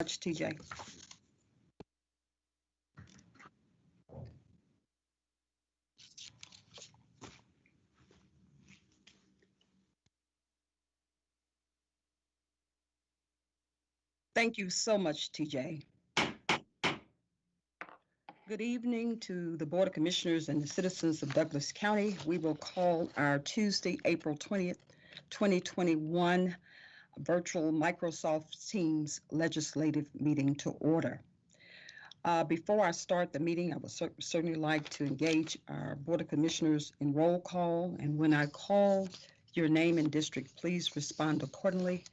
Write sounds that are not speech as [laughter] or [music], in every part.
much, TJ. Thank you so much, TJ. Good evening to the Board of Commissioners and the citizens of Douglas County. We will call our Tuesday, April 20th, 2021 virtual Microsoft Teams legislative meeting to order. Uh, Before I start the meeting, I would cer- certainly like to engage our Board of Commissioners in roll call. And when I call your name and district, please respond accordingly.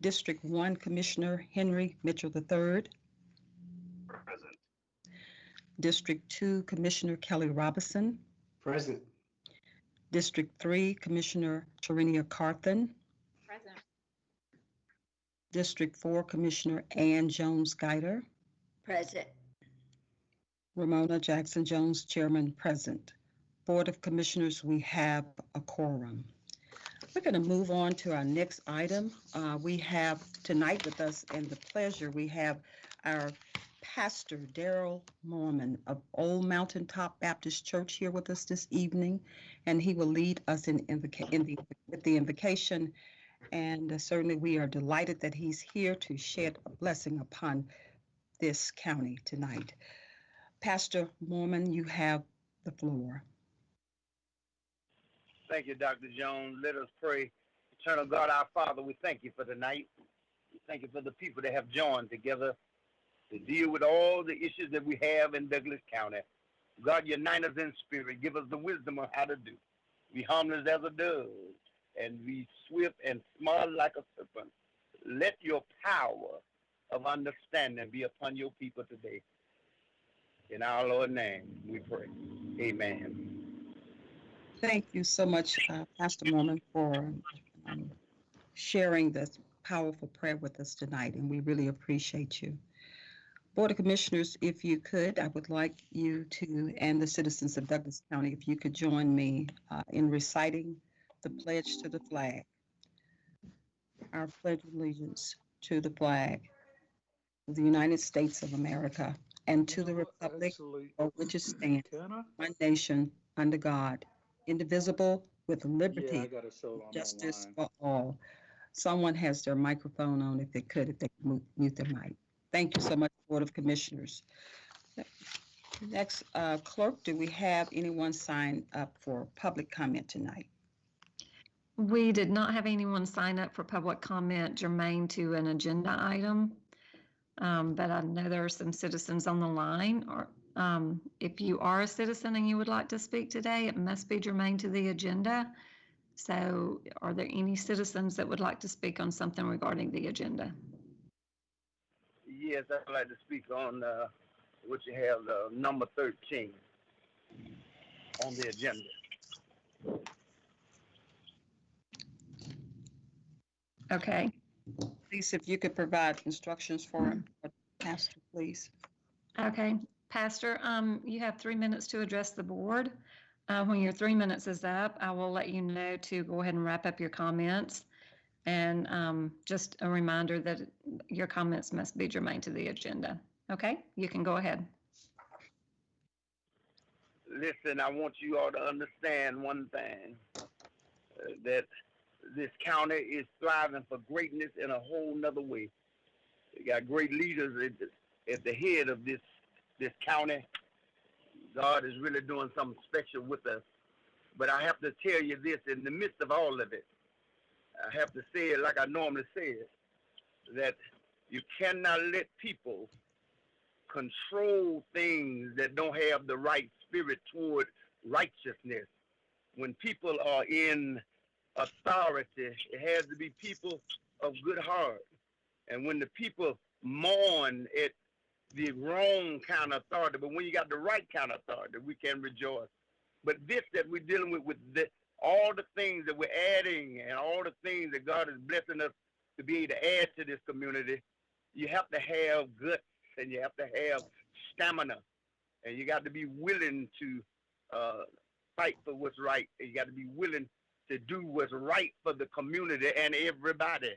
District 1 Commissioner Henry Mitchell III. Present. District 2 Commissioner Kelly Robinson. Present. District 3 Commissioner Tarenia Carthen. District 4 Commissioner Ann Jones Guider. Present. Ramona Jackson Jones, Chairman, present. Board of Commissioners, we have a quorum. We're going to move on to our next item. Uh, We have tonight with us and the pleasure, we have our Pastor Daryl Mormon of Old Mountain Top Baptist Church here with us this evening, and he will lead us in invoca- in the, with the invocation. And uh, certainly, we are delighted that he's here to shed a blessing upon this county tonight. Pastor Mormon, you have the floor. Thank you, Dr. Jones. Let us pray. Eternal God, our Father, we thank you for tonight. We thank you for the people that have joined together to deal with all the issues that we have in Douglas County. God, unite us in spirit. Give us the wisdom of how to do. Be harmless as a dove and be swift and smart like a serpent. Let your power of understanding be upon your people today. In our Lord's name, we pray. Amen. Thank you so much, uh, Pastor Mormon, for um, sharing this powerful prayer with us tonight, and we really appreciate you. Board of Commissioners, if you could, I would like you to, and the citizens of Douglas County, if you could join me uh, in reciting the pledge to the flag. Our pledge of allegiance to the flag of the United States of America and to the republic for which it stands, one nation, under God, indivisible, with liberty, a justice for all. Someone has their microphone on, if they could, if they could mute their mic. Thank you so much, Board of Commissioners. Next, uh, clerk, do we have anyone sign up for public comment tonight? We did not have anyone sign up for public comment germane to an agenda item. Um, but I know there are some citizens on the line or, um, if you are a citizen and you would like to speak today, it must be germane to the agenda. So are there any citizens that would like to speak on something regarding the agenda? Yes, I'd like to speak on uh, what you have, uh, number 13 on the agenda. Okay, Please, if you could provide instructions for him, Pastor, please. okay. Pastor, um, you have three minutes to address the board. Uh, when your three minutes is up, I will let you know to go ahead and wrap up your comments. And, um, just a reminder that your comments must be germane to the agenda. Okay, you can go ahead. Listen, I want you all to understand one thing uh, that this county is thriving for greatness in a whole nother way. We got great leaders at the, at the head of this this county. God is really doing something special with us. But I have to tell you this in the midst of all of it, I have to say it like I normally say it that you cannot let people control things that don't have the right spirit toward righteousness. When people are in authority, it has to be people of good heart. And when the people mourn at the wrong kind of authority, but when you got the right kind of authority, we can rejoice. But this that we're dealing with, with the, all the things that we're adding and all the things that God is blessing us to be able to add to this community, you have to have guts and you have to have stamina and you got to be willing to uh, fight for what's right. And you got to be willing to do what's right for the community and everybody.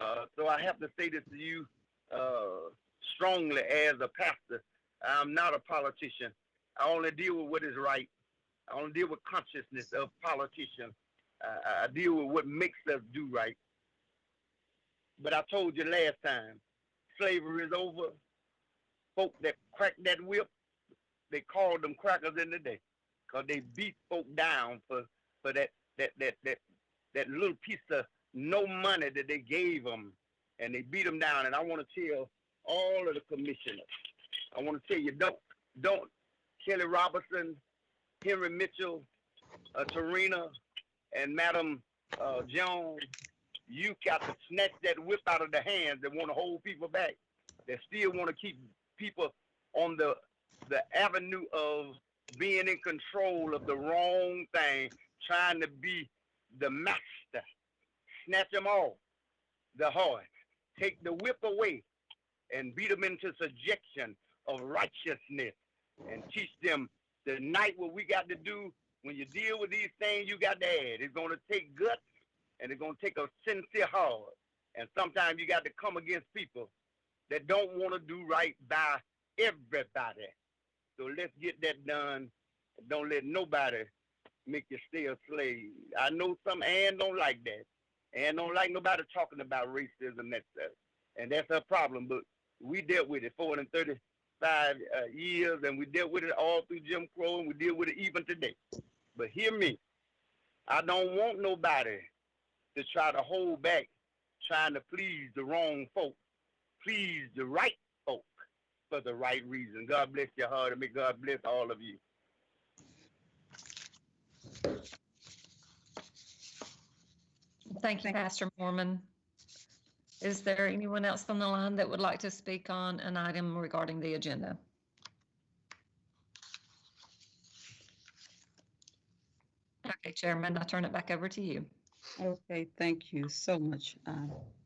Uh, so I have to say this to you, uh, strongly as a pastor. I'm not a politician. I only deal with what is right. I only deal with consciousness of politicians. I, I deal with what makes us do right. But I told you last time, slavery is over. Folk that cracked that whip, they called them crackers in the day, cause they beat folk down for for that that that that that little piece of no money that they gave them, and they beat them down. And I want to tell all of the commissioners, I want to tell you, don't don't Kelly Robertson, Henry Mitchell, uh, Tarina, and Madam uh, Jones, you got to snatch that whip out of the hands that want to hold people back, that still want to keep people on the the avenue of being in control of the wrong thing, trying to be the master. Snatch them all, the horse. Take the whip away and beat them into subjection of righteousness and teach them the night what we got to do when you deal with these things you got to add. It's going to take guts and it's going to take a sincere heart. And sometimes you got to come against people that don't want to do right by everybody. So let's get that done. Don't let nobody make you stay a slave. I know some Ann don't like that. Ann don't like nobody talking about racism that stuff. And that's her problem. But we dealt with it 435 uh, years and we dealt with it all through Jim Crow and we deal with it even today. But hear me. I don't want nobody to try to hold back trying to please the wrong folk. Please the right folk for the right reason. God bless your heart and may God bless all of you. Thank you, Pastor Mormon. Is there anyone else on the line that would like to speak on an item regarding the agenda? Okay, Chairman, I turn it back over to you. Okay, thank you so much, uh,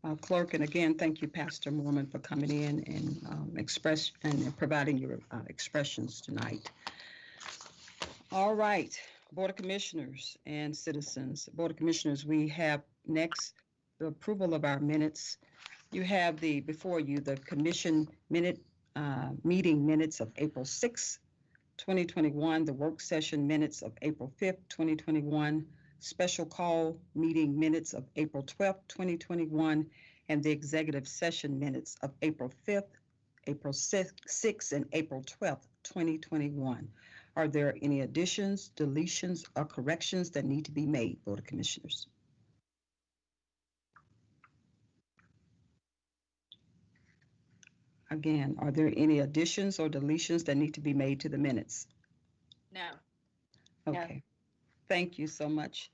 uh, Clerk. And again, thank you, Pastor Mormon, for coming in and um, express and providing your uh, expressions tonight. All right, Board of Commissioners and citizens. Board of Commissioners, we have next the approval of our minutes. You have the, before you, the commission minute, uh, meeting minutes of April 6th, 2021, the work session minutes of April 5th, 2021, special call meeting minutes of April 12th, 2021, and the executive session minutes of April 5th, April 6th, 6th, and April 12th, 2021. Are there any additions, deletions, or corrections that need to be made, Board of Commissioners? Again, are there any additions or deletions that need to be made to the minutes? No. Okay, thank you so much.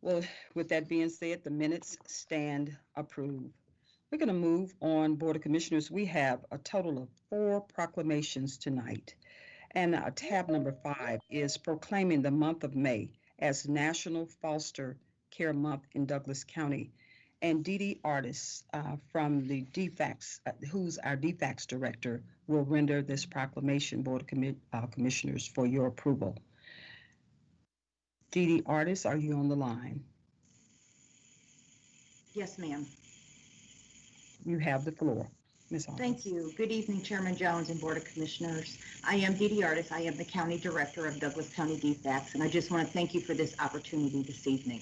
Well, with that being said, the minutes stand approved. We're going to move on, Board of Commissioners. We have a total of four proclamations tonight. And uh, tab number five is proclaiming the month of May as National Foster Care Month in Douglas County. And Dee Dee Artis uh, from the DFACS, uh, who's our DFACS Director, will render this proclamation, Board of Commi- uh, Commissioners, for your approval. Dee Dee Artis, are you on the line? Yes, ma'am. You have the floor, Ms. Artis. Thank you. Good evening, Chairman Jones and Board of Commissioners. I am Dee Dee Artis. I am the County Director of Douglas County DFACS, and I just want to thank you for this opportunity this evening.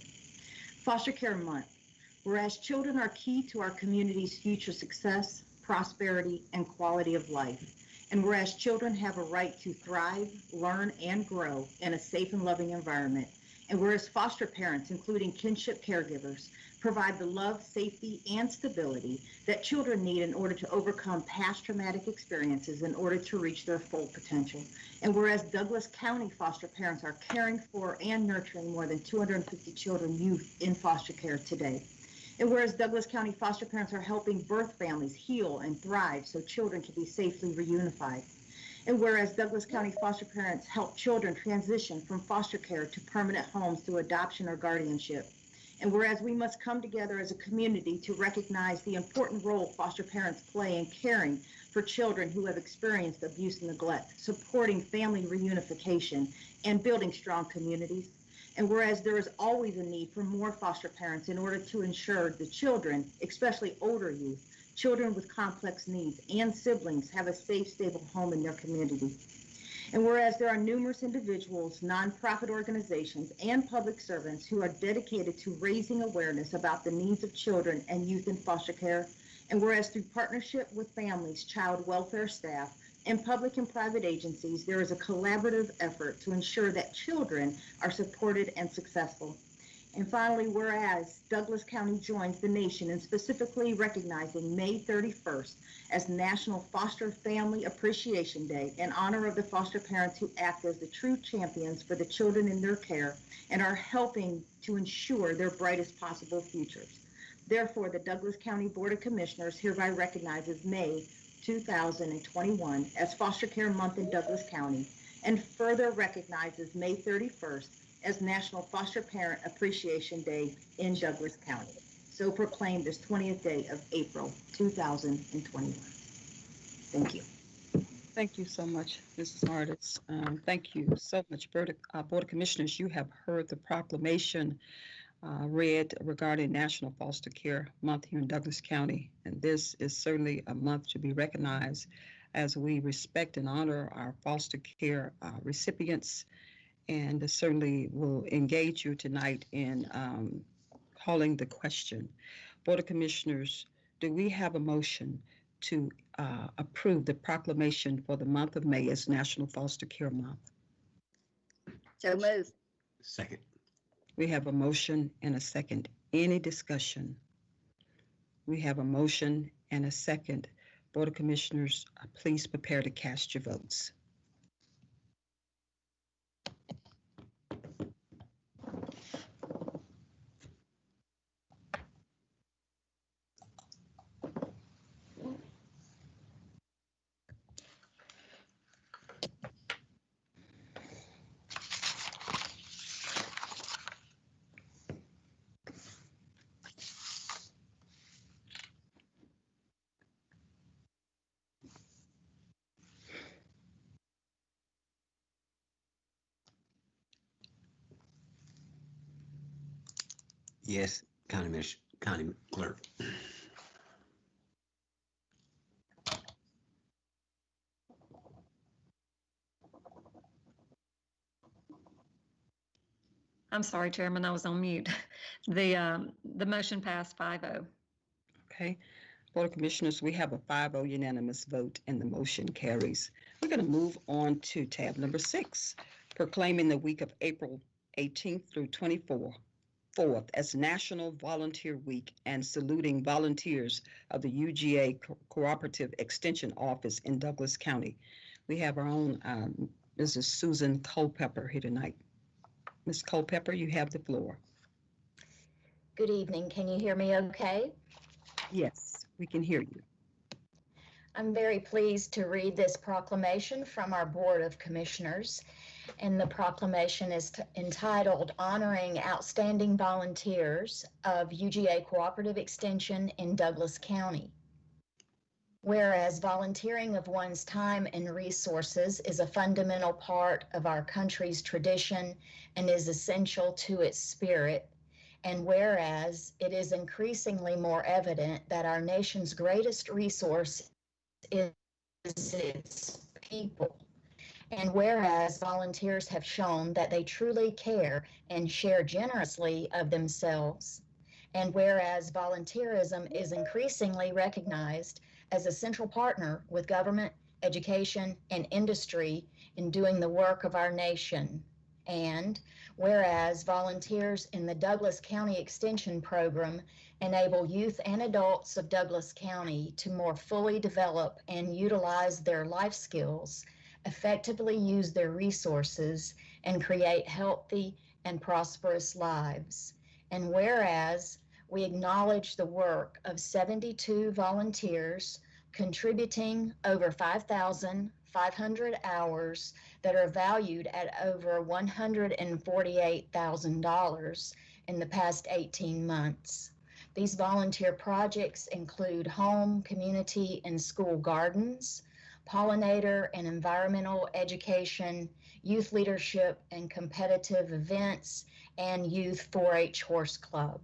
Foster Care Month. Whereas children are key to our community's future success, prosperity, and quality of life, and whereas children have a right to thrive, learn, and grow in a safe and loving environment, and whereas foster parents, including kinship caregivers, provide the love, safety, and stability that children need in order to overcome past traumatic experiences in order to reach their full potential. And whereas Douglas County foster parents are caring for and nurturing more than 250 children youth in foster care today. And whereas Douglas County foster parents are helping birth families heal and thrive so children can be safely reunified. And whereas Douglas County foster parents help children transition from foster care to permanent homes through adoption or guardianship. And whereas we must come together as a community to recognize the important role foster parents play in caring for children who have experienced abuse and neglect, supporting family reunification, and building strong communities. And whereas there is always a need for more foster parents in order to ensure the children, especially older youth, children with complex needs, and siblings have a safe, stable home in their community. And whereas there are numerous individuals, nonprofit organizations, and public servants who are dedicated to raising awareness about the needs of children and youth in foster care, and whereas through partnership with families, child welfare staff, and public and private agencies, there is a collaborative effort to ensure that children are supported and successful. And finally, whereas Douglas County joins the nation in specifically recognizing May 31st as National Foster Family Appreciation Day in honor of the foster parents who act as the true champions for the children in their care and are helping to ensure their brightest possible futures. Therefore, the Douglas County Board of Commissioners hereby recognizes May 2021 as Foster Care Month in Douglas County and further recognizes May 31st as National Foster Parent Appreciation Day in Douglas County. So proclaimed this 20th day of April 2021. Thank you. Thank you so much, Mrs. Artis. Um, Thank you so much, Board of uh, Board of Commissioners. You have heard the proclamation uh, read regarding National Foster Care Month here in Douglas County. And this is certainly a month to be recognized as we respect and honor our foster care uh, recipients. And certainly will engage you tonight in um, calling the question. Board of Commissioners, do we have a motion to uh, approve the proclamation for the month of May as National Foster Care Month. So move. Second. We have a motion and a second. Any discussion? We have a motion and a second. Board of Commissioners, uh, please prepare to cast your votes. Yes, County Miss, County Clerk. I'm sorry, Chairman, I was on mute. [laughs] The, um, the motion passed oh. 5-0. Okay. Board of Commissioners, we have a 5-0 unanimous vote and the motion carries. We're going to move on to tab number six, proclaiming the week of April 18th through 24th 4th as National Volunteer Week and saluting volunteers of the UGA Co- Cooperative Extension Office in Douglas County. We have our own um, Mrs. Susan Culpepper here tonight. Ms. Culpepper, you have the floor. Good evening. Can you hear me okay? Yes, we can hear you. I'm very pleased to read this proclamation from our Board of Commissioners. And the proclamation is entitled Honoring Outstanding Volunteers of UGA Cooperative Extension in Douglas County. Whereas volunteering of one's time and resources is a fundamental part of our country's tradition and is essential to its spirit, and whereas it is increasingly more evident that our nation's greatest resource is its people. And whereas volunteers have shown that they truly care and share generously of themselves. And whereas volunteerism is increasingly recognized as a central partner with government, education, and industry in doing the work of our nation. And whereas volunteers in the Douglas County Extension Program enable youth and adults of Douglas County to more fully develop and utilize their life skills, effectively use their resources, and create healthy and prosperous lives. And whereas we acknowledge the work of 72 volunteers contributing over 5,500 hours that are valued at over $148,000 in the past 18 months. These volunteer projects include home, community, and school gardens, pollinator and environmental education, youth leadership and competitive events, and youth 4 H horse club.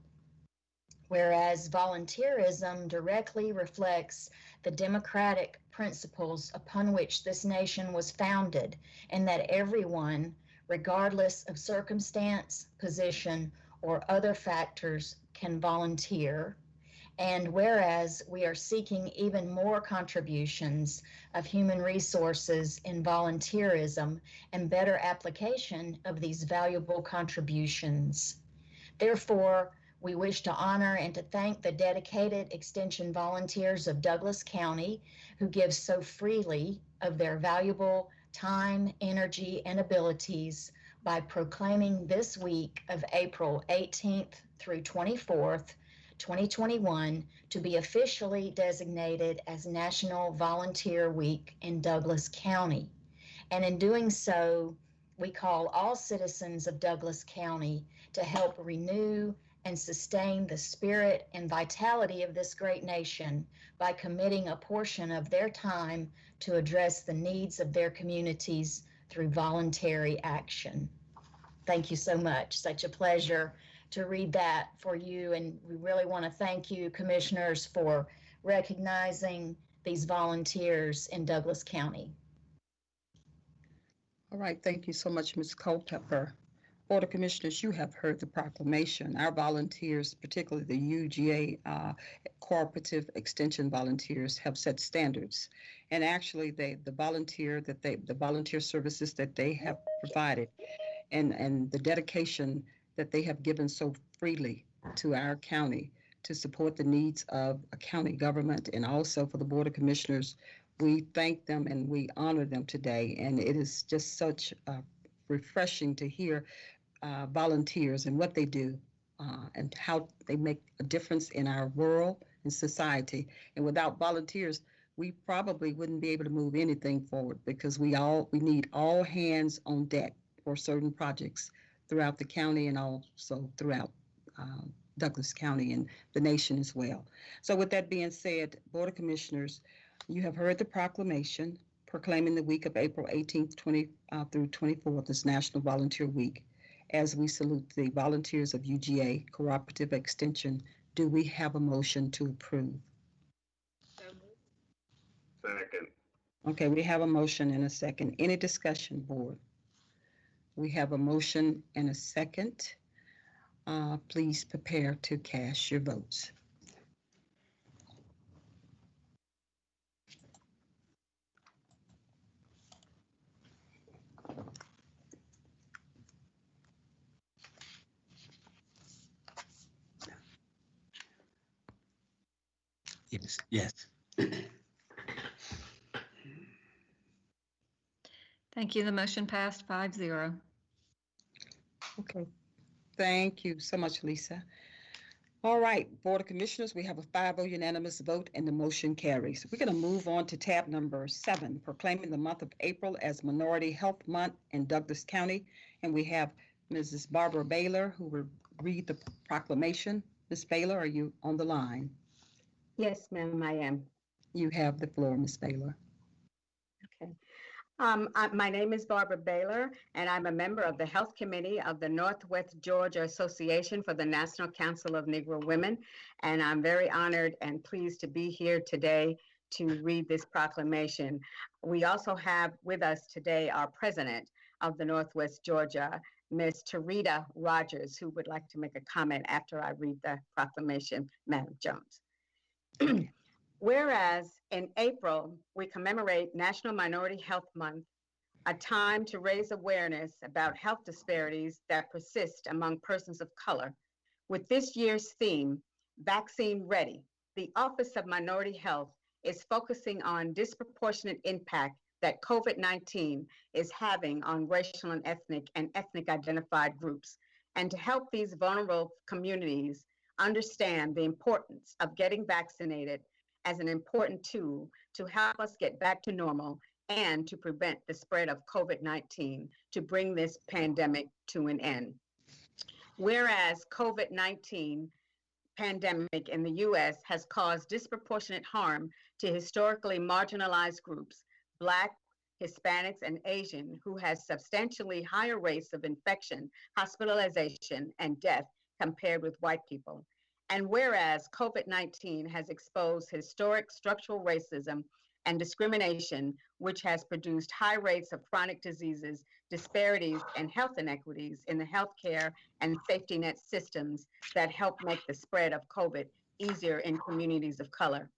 Whereas volunteerism directly reflects the democratic principles upon which this nation was founded, and that everyone, regardless of circumstance, position, or other factors, can volunteer. And whereas we are seeking even more contributions of human resources in volunteerism and better application of these valuable contributions. Therefore, we wish to honor and to thank the dedicated Extension volunteers of Douglas County who give so freely of their valuable time, energy, and abilities by proclaiming this week of April 18th through 24th, 2021, to be officially designated as National Volunteer Week in Douglas County. And in doing so, we call all citizens of Douglas County to help renew and sustain the spirit and vitality of this great nation by committing a portion of their time to address the needs of their communities through voluntary action. Thank you so much. Such a pleasure to read that for you. And we really want to thank you, commissioners, for recognizing these volunteers in Douglas County. All right, thank you so much, Ms. Culpepper. Board of Commissioners, you have heard the proclamation. Our volunteers, particularly the UGA uh, Cooperative Extension volunteers, have set standards. And actually, they, the volunteer that they, the volunteer services that they have provided and, and the dedication that they have given so freely to our county to support the needs of a county government and also for the Board of Commissioners, we thank them and we honor them today. And it is just such uh, refreshing to hear uh, volunteers and what they do uh, and how they make a difference in our world and society. And without volunteers, we probably wouldn't be able to move anything forward because we all we need all hands on deck for certain projects throughout the county and also throughout uh, Douglas County and the nation as well. So with that being said, Board of Commissioners, you have heard the proclamation proclaiming the week of April 18th 20 uh, through 24th as National Volunteer Week. As we salute the volunteers of UGA Cooperative Extension, do we have a motion to approve? Second. Okay, we have a motion and a second. Any discussion, board? We have a motion and a second. Uh, please prepare to cast your votes. Yes, yes. Thank you. The motion passed five zero. Okay, thank you so much, Lisa. All right, Board of Commissioners, we have a 5-0 unanimous vote and the motion carries. We're going to move on to tab number seven, proclaiming the month of April as Minority Health Month in Douglas County. And we have Mrs. Barbara Baylor who will read the proclamation. Ms. Baylor, are you on the line? Yes, ma'am, I am. You have the floor, Ms. Baylor. Okay. Um, I- my name is Barbara Baylor, and I'm a member of the Health Committee of the Northwest Georgia Association for the National Council of Negro Women. And I'm very honored and pleased to be here today to read this proclamation. We also have with us today our president of the Northwest Georgia, Ms. Tarita Rogers, who would like to make a comment after I read the proclamation, Madam Jones. [clears throat] Whereas in April, we commemorate National Minority Health Month, a time to raise awareness about health disparities that persist among persons of color. With this year's theme, Vaccine Ready, the Office of Minority Health is focusing on disproportionate impact that COVID-19 is having on racial and ethnic and ethnic identified groups, and to help these vulnerable communities understand the importance of getting vaccinated as an important tool to help us get back to normal and to prevent the spread of COVID 19 to bring this pandemic to an end. Whereas COVID 19 pandemic in the US has caused disproportionate harm to historically marginalized groups, Black, Hispanics, and Asian, who has substantially higher rates of infection, hospitalization, and death compared with white people. And whereas COVID-19 has exposed historic structural racism and discrimination, which has produced high rates of chronic diseases, disparities, and health inequities in the healthcare and safety net systems that help make the spread of COVID easier in communities of color.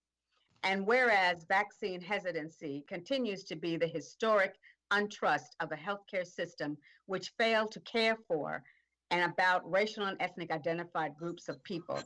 And whereas vaccine hesitancy continues to be the historic untrust of a healthcare system which failed to care for and about racial and ethnic identified groups of people.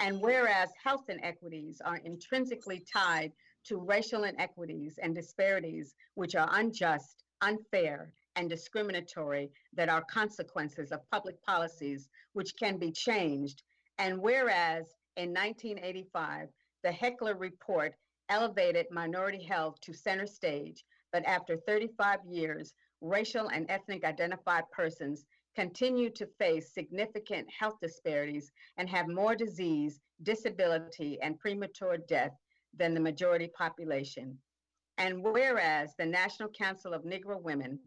And whereas health inequities are intrinsically tied to racial inequities and disparities which are unjust, unfair, and discriminatory that are consequences of public policies which can be changed. And whereas in 1985, the Heckler Report elevated minority health to center stage, but after 35 years, racial and ethnic identified persons continue to face significant health disparities and have more disease, disability, and premature death than the majority population. And whereas the National Council of Negro Women,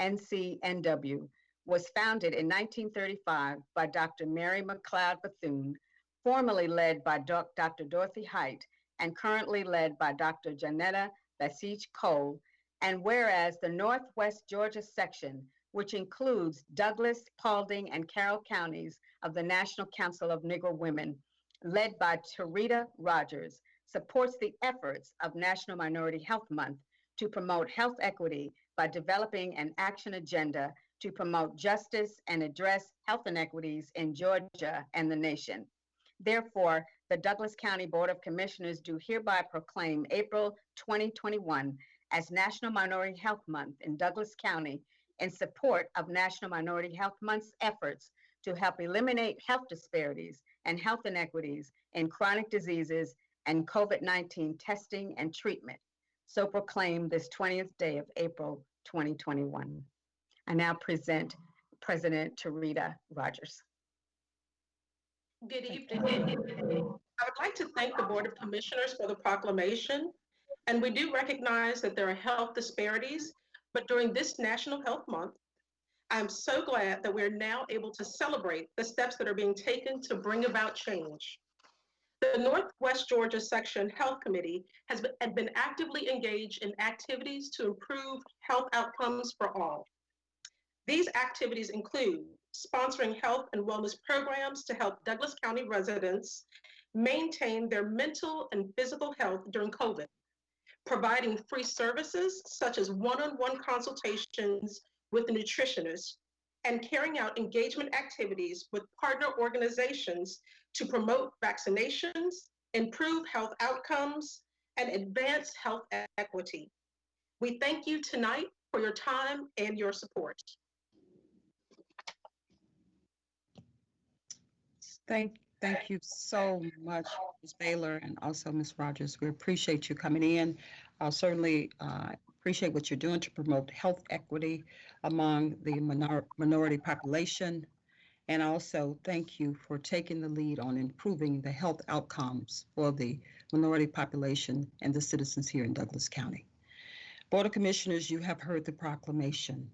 NCNW, was founded in 1935 by Dr. Mary McLeod Bethune, formerly led by Dr. Dorothy Height, and currently led by Dr. Johnnetta Betsch Cole, and whereas the Northwest Georgia section, which includes Douglas, Paulding, and Carroll counties of the National Council of Negro Women, led by Tarita Rogers, supports the efforts of National Minority Health Month to promote health equity by developing an action agenda to promote justice and address health inequities in Georgia and the nation. Therefore, the Douglas County Board of Commissioners do hereby proclaim April 2021 as National Minority Health Month in Douglas County in support of National Minority Health Month's efforts to help eliminate health disparities and health inequities in chronic diseases and COVID-19 testing and treatment. So proclaim this 20th day of April 2021. I now present President Tarita Rogers. Good evening. I would like to thank the Board of Commissioners for the proclamation. And we do recognize that there are health disparities, but during this National Health Month, I'm so glad that we're now able to celebrate the steps that are being taken to bring about change. The Northwest Georgia Section Health Committee has been, been actively engaged in activities to improve health outcomes for all. These activities include sponsoring health and wellness programs to help Douglas County residents maintain their mental and physical health during COVID, providing free services such as one-on-one consultations with nutritionists, and carrying out engagement activities with partner organizations to promote vaccinations, improve health outcomes, and advance health equity. We thank you tonight for your time and your support. Thank, thank you so much, Ms. Baylor, and also Ms. Rogers. We appreciate you coming in. I'll certainly uh, appreciate what you're doing to promote health equity among the minor- minority population. And also, thank you for taking the lead on improving the health outcomes for the minority population and the citizens here in Douglas County. Board of Commissioners, you have heard the proclamation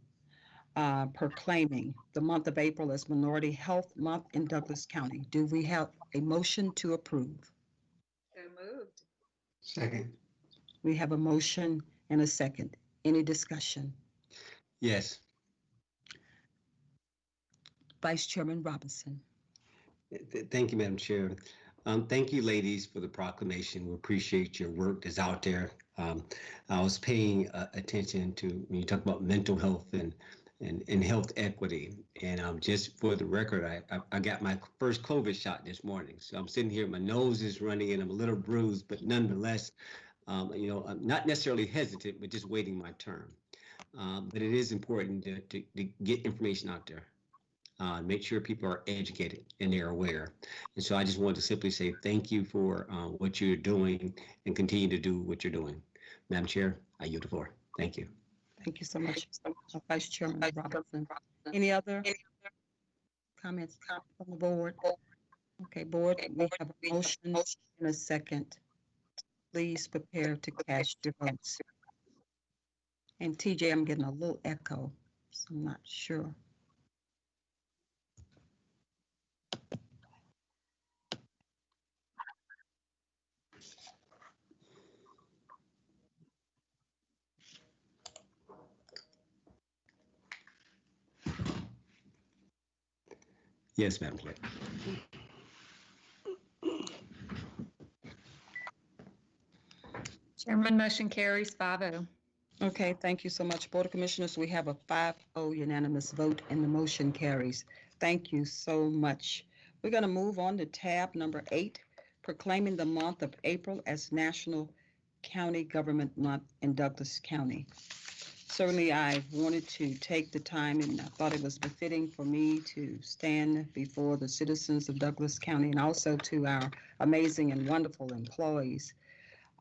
uh, proclaiming the month of April as Minority Health Month in Douglas County. Do we have a motion to approve? So moved. Second. We have a motion and a second. Any discussion? Yes. Vice Chairman Robinson. Th- th- Thank you, Madam Chair. Um, thank you, ladies, for the proclamation. We appreciate your work that's out there. Um, I was paying uh, attention to when you talk about mental health and and, and health equity. And um, just for the record, I, I I got my first COVID shot this morning. So I'm sitting here, my nose is running, and I'm a little bruised, but nonetheless, um, you know, I'm not necessarily hesitant, but just waiting my turn. Um, but it is important to, to, to get information out there uh, make sure people are educated and they're aware. And so I just wanted to simply say thank you for uh, what you're doing and continue to do what you're doing. Madam Chair, I yield the floor. Thank you. Thank you so much, uh, Vice Chairman Robinson. Any other comments from the board? Okay, board, we have a motion and a second. Please prepare to cast your votes. And TJ, I'm getting a little echo, so I'm not sure. Yes, Madam Clerk. Chairman, motion carries oh. 5-0. Okay, thank you so much. Board of Commissioners, we have a 5-0 unanimous vote and the motion carries. Thank you so much. We're going to move on to tab number eight, proclaiming the month of April as National County Government Month in Douglas County. Certainly, I wanted to take the time and I thought it was befitting for me to stand before the citizens of Douglas County and also to our amazing and wonderful employees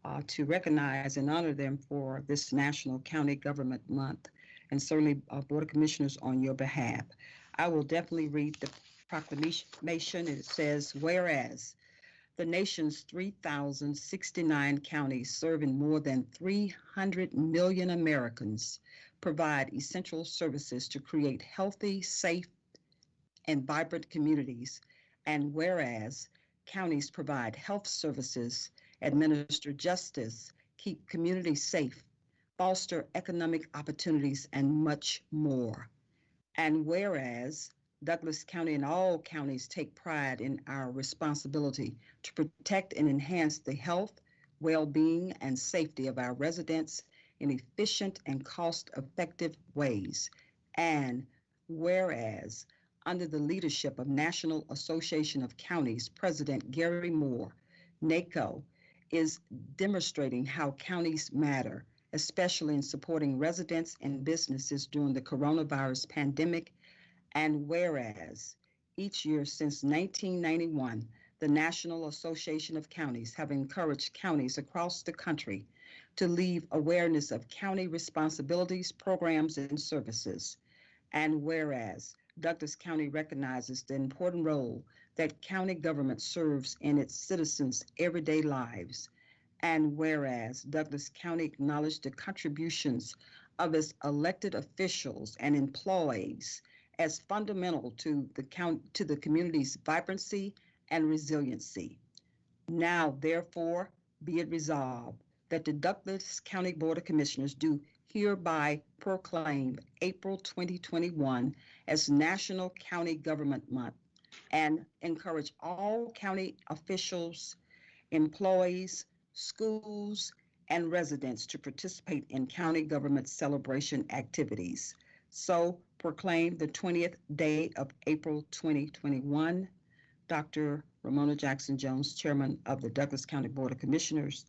uh, to recognize and honor them for this National County Government Month, and certainly uh, Board of Commissioners on your behalf. I will definitely read the proclamation. It says, whereas the nation's 3,069 counties serving more than 300 million Americans provide essential services to create healthy, safe, and vibrant communities. And whereas counties provide health services administer justice, keep communities safe, foster economic opportunities, and much more. And whereas Douglas County and all counties take pride in our responsibility to protect and enhance the health, well-being, and safety of our residents in efficient and cost-effective ways. And whereas under the leadership of National Association of Counties President Gary Moore, NACO is demonstrating how counties matter, especially in supporting residents and businesses during the coronavirus pandemic. And whereas each year since 1991, the National Association of Counties have encouraged counties across the country to leave awareness of county responsibilities, programs, and services. And whereas Douglas County recognizes the important role that county government serves in its citizens' everyday lives. And whereas Douglas County acknowledged the contributions of its elected officials and employees as fundamental to the count to the community's vibrancy and resiliency. Now, therefore, be it resolved that the Douglas County Board of Commissioners do hereby proclaim April 2021 as National County Government Month and encourage all county officials, employees, schools, and residents to participate in county government celebration activities. So proclaim the 20th day of April 2021. Dr. Ramona Jackson Jones, Chairman of the Douglas County Board of Commissioners,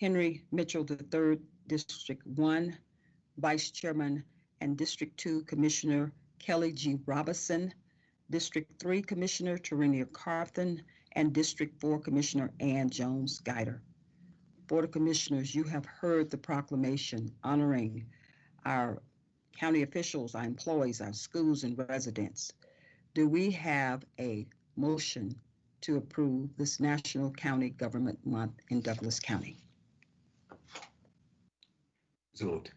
Henry Mitchell III, District 1, Vice Chairman, and District 2 Commissioner Kelly G. Robinson, District 3 Commissioner Tarenia Carthen, and District 4 Commissioner Ann Jones Guider. Board of Commissioners, you have heard the proclamation honoring our county officials, our employees, our schools, and residents. Do we have a motion to approve this National County Government Month in Douglas County? So moved.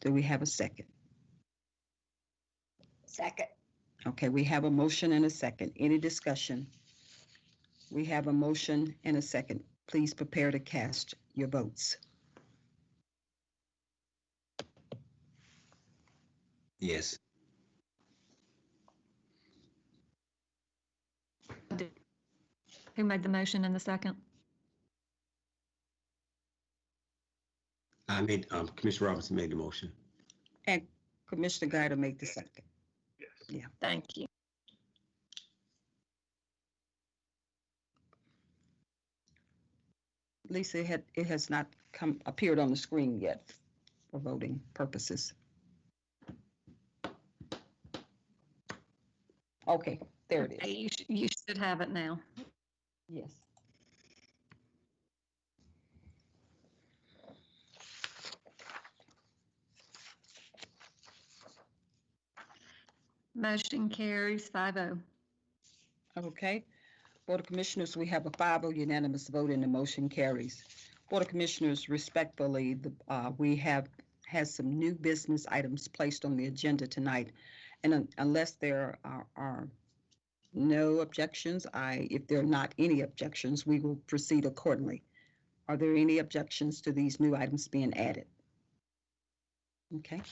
Do we have a second? Second. Okay, we have a motion and a second. Any discussion? We have a motion and a second. Please prepare to cast your votes. Yes. Who made the motion in the second? I made, um, Commissioner Robinson made the motion. And Commissioner Guider made the second. Yes. Thank you. Lisa, it had, it has not come, appeared on the screen yet for voting purposes. Okay, there it is. You sh- you should have it now. Yes. Motion carries oh. 5-0. Okay. Board of Commissioners, we have a 5-0 unanimous vote and the motion carries. Board of Commissioners, respectfully, the, uh, we have, has some new business items placed on the agenda tonight. And un- unless there are, are no objections, I, if there are not any objections, we will proceed accordingly. Are there any objections to these new items being added? Okay,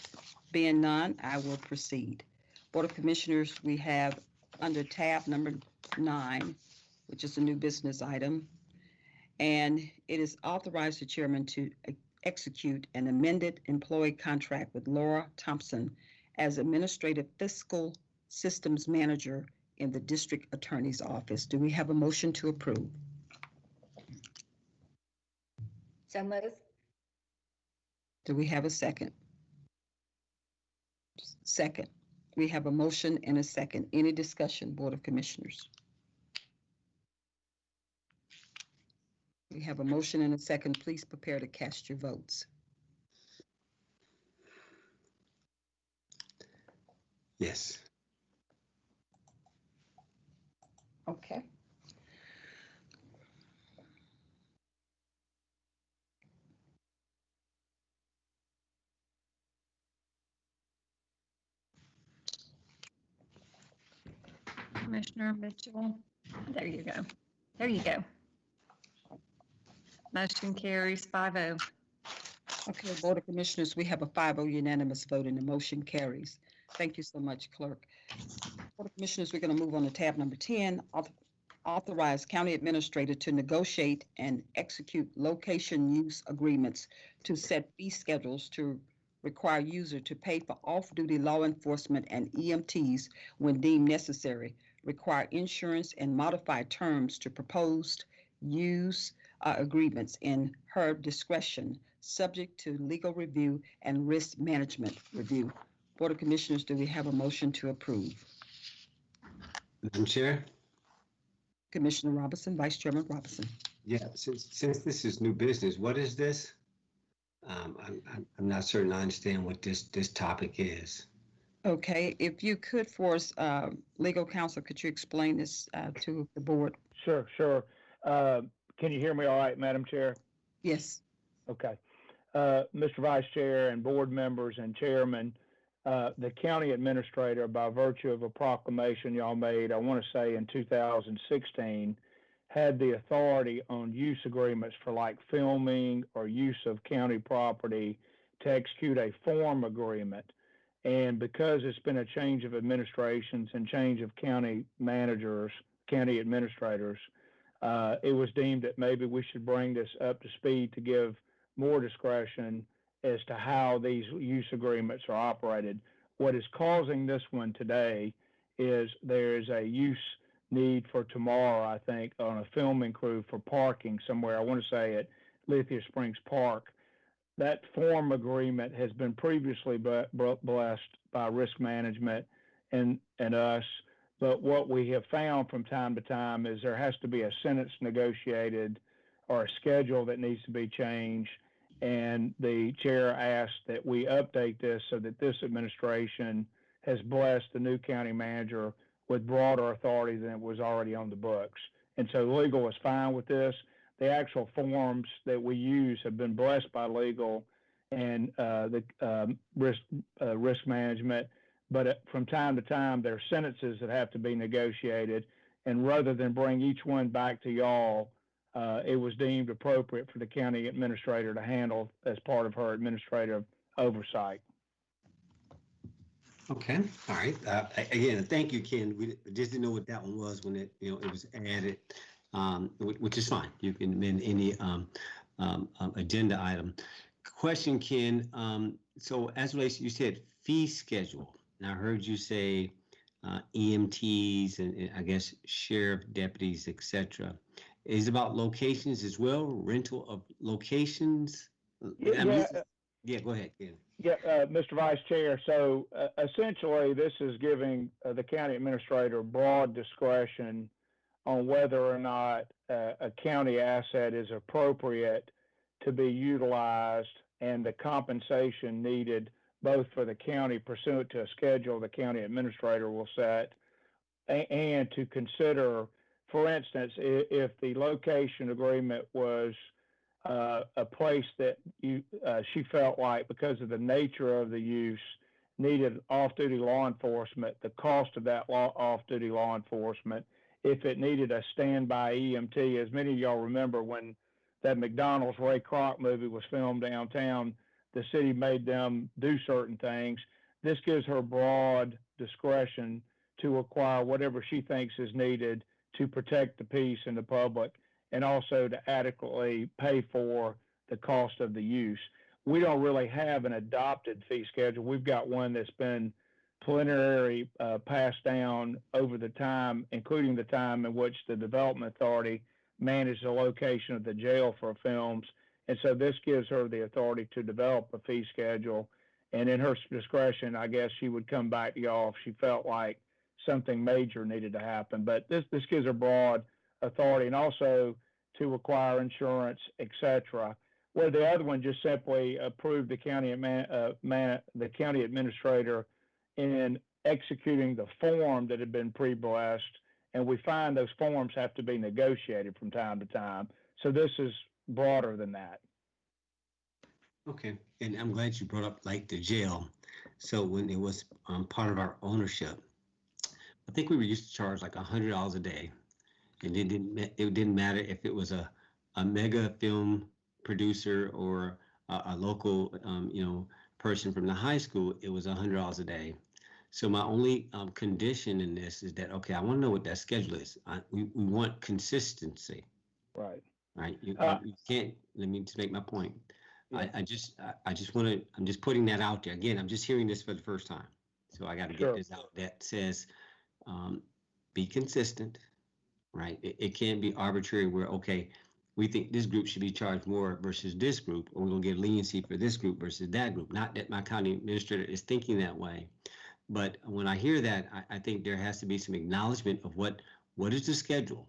being none, I will proceed. Board of Commissioners, we have under tab number nine, which is a new business item. And it is authorized the chairman to execute an amended employee contract with Laura Thompson as Administrative Fiscal Systems Manager in the District Attorney's Office. Do we have a motion to approve? So move. Do we have a second? Second. We have a motion and a second. Any discussion, Board of Commissioners? We have a motion and a second. Please prepare to cast your votes. Yes. Okay. Commissioner Mitchell, there you go. There you go. Motion carries five oh. Okay, Board of Commissioners, we have a 5-0 unanimous vote and the motion carries. Thank you so much, Clerk. Board of Commissioners, we're going to move on to tab number 10, auth- authorize county administrator to negotiate and execute location use agreements to set fee schedules to require user to pay for off-duty law enforcement and EMTs when deemed necessary, require insurance and modify terms to proposed use uh, agreements in her discretion, subject to legal review and risk management review. Board of Commissioners, do we have a motion to approve? Madam Chair? Commissioner Robinson, Vice Chairman Robinson. Yeah, since, since this is new business, what is this? Um, I'm, I'm, I'm not certain I understand what this, this topic is. Okay, if you could for us, uh, legal counsel, could you explain this uh, to the board? Sure, sure. Uh, Can you hear me all right, Madam Chair? Yes. Okay. Uh, Mr. Vice Chair and board members and chairman, uh, the county administrator, by virtue of a proclamation y'all made, I want to say in 2016, had the authority on use agreements for like filming or use of county property to execute a form agreement. And because it's been a change of administrations and change of county managers, county administrators, uh, it was deemed that maybe we should bring this up to speed to give more discretion as to how these use agreements are operated. What is causing this one today is there is a use need for tomorrow, I think, on a filming crew for parking somewhere. I want to say at Lithia Springs Park. That form agreement has been previously ble- ble- blessed by risk management and, and us. But what we have found from time to time is there has to be a sentence negotiated or a schedule that needs to be changed. And the chair asked that we update this so that this administration has blessed the new county manager with broader authority than it was already on the books. And so legal is fine with this. The actual forms that we use have been blessed by legal and uh, the um, risk uh, risk management. But uh, from time to time, there are sentences that have to be negotiated. And rather than bring each one back to y'all, uh, it was deemed appropriate for the county administrator to handle as part of her administrative oversight. Okay, all right. Uh, again, thank you, Ken. We just didn't know what that one was when it, you know, it was added, um, which is fine. You can amend any, um, um, um, agenda item. Question, Ken, um, so as relates, you said fee schedule. And I heard you say, uh, EMTs and, and I guess sheriff deputies, et cetera. Is about locations as well, rental of locations? Mean, Yeah, Yeah, go ahead, Ken. Yeah, uh, Mr. Vice Chair, so uh, essentially, this is giving uh, the county administrator broad discretion on whether or not uh, a county asset is appropriate to be utilized and the compensation needed both for the county pursuant to a schedule the county administrator will set a- and to consider, for instance, if the location agreement was uh, a place that you uh, she felt like because of the nature of the use needed off-duty law enforcement, the cost of that law, off-duty law enforcement, if it needed a standby EMT, as many of y'all remember when that McDonald's Ray Kroc movie was filmed downtown, the city made them do certain things. This gives her broad discretion to acquire whatever she thinks is needed to protect the peace and the public and also to adequately pay for the cost of the use. We don't really have an adopted fee schedule. We've got one that's been preliminary uh, passed down over the time, including the time in which the Development Authority managed the location of the jail for films. And so this gives her the authority to develop a fee schedule. And in her discretion, I guess she would come back to y'all if she felt like something major needed to happen. But this, this gives a broad authority and also to acquire insurance, et cetera. Where the other one just simply approved the county, uh, man, the county administrator in executing the form that had been pre-blessed. And we find those forms have to be negotiated from time to time. So this is broader than that. Okay, and I'm glad you brought up like the jail. So when it was um, part of our ownership, I think we were used to charge like a hundred dollars a day. And it didn't, it didn't matter if it was a, a mega film producer or a, a local, um, you know, person from the high school, it was a hundred dollars a day. So my only um, condition in this is that, okay, I want to know what that schedule is. I, we, we want consistency, Right. right? You, Uh, you can't, let me just make my point. I, I just, I, I just want to, I'm just putting that out there. Again, I'm just hearing this for the first time. So I got to Sure. get this out that says, um, be consistent, right? It, it can't be arbitrary where, okay, we think this group should be charged more versus this group, or we're gonna give leniency for this group versus that group. Not that my county administrator is thinking that way. But when I hear that, I, I think there has to be some acknowledgement of what, what is the schedule?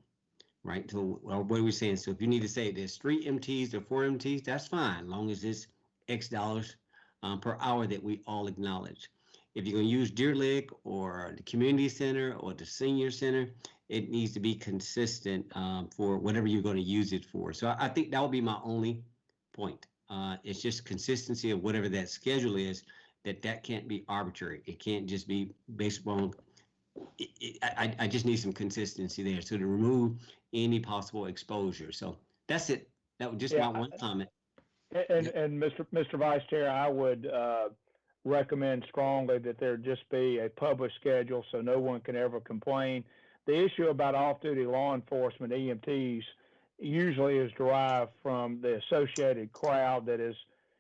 Right, so, well, what are we saying? So if you need to say there's three EMTs or four EMTs, that's fine, long as it's X dollars um, per hour that we all acknowledge. If you're gonna use Deer Lick or the community center or the senior center, it needs to be consistent um, for whatever you're gonna use it for. So I, I think that would be my only point. Uh, it's just consistency of whatever that schedule is, that that can't be arbitrary. It can't just be based on, it, it, I, I- I just need some consistency there. So to remove any possible exposure. So that's it. That was just Yeah, my one comment. And, and Mr. Mr. Vice Chair, I would, uh, recommend strongly that there just be a published schedule so no one can ever complain. The issue about off-duty law enforcement EMTs usually is derived from the associated crowd that is,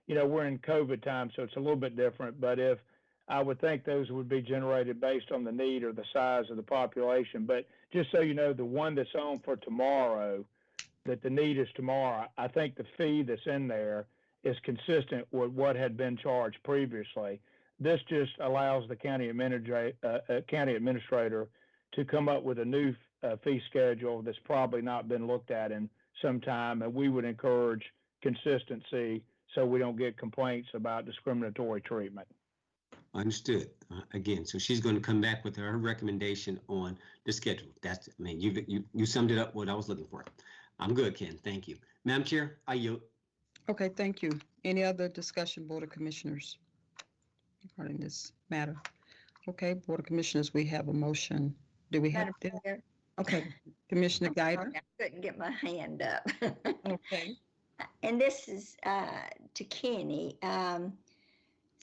you know, we're in COVID time, so it's a little bit different. But if, I would think those would be generated based on the need or the size of the population. But just so you know, the one that's on for tomorrow, that the need is tomorrow, I think the fee that's in there is consistent with what had been charged previously. This just allows the county administrator, uh, uh, county administrator to come up with a new uh, fee schedule that's probably not been looked at in some time, and we would encourage consistency so we don't get complaints about discriminatory treatment. Understood. Uh, Again, so she's going to come back with her recommendation on the schedule. That's, I mean, you, you, you summed it up what I was looking for. I'm good, Ken. Thank you. Madam Chair, I yield. Okay, thank you. Any other discussion, Board of Commissioners? Regarding this matter? Okay, Board of Commissioners, we have a motion. Do we have? Madam Chair, Okay, Commissioner sorry, I couldn't get my hand up. [laughs] Okay. And this is uh, to Kenny. Um,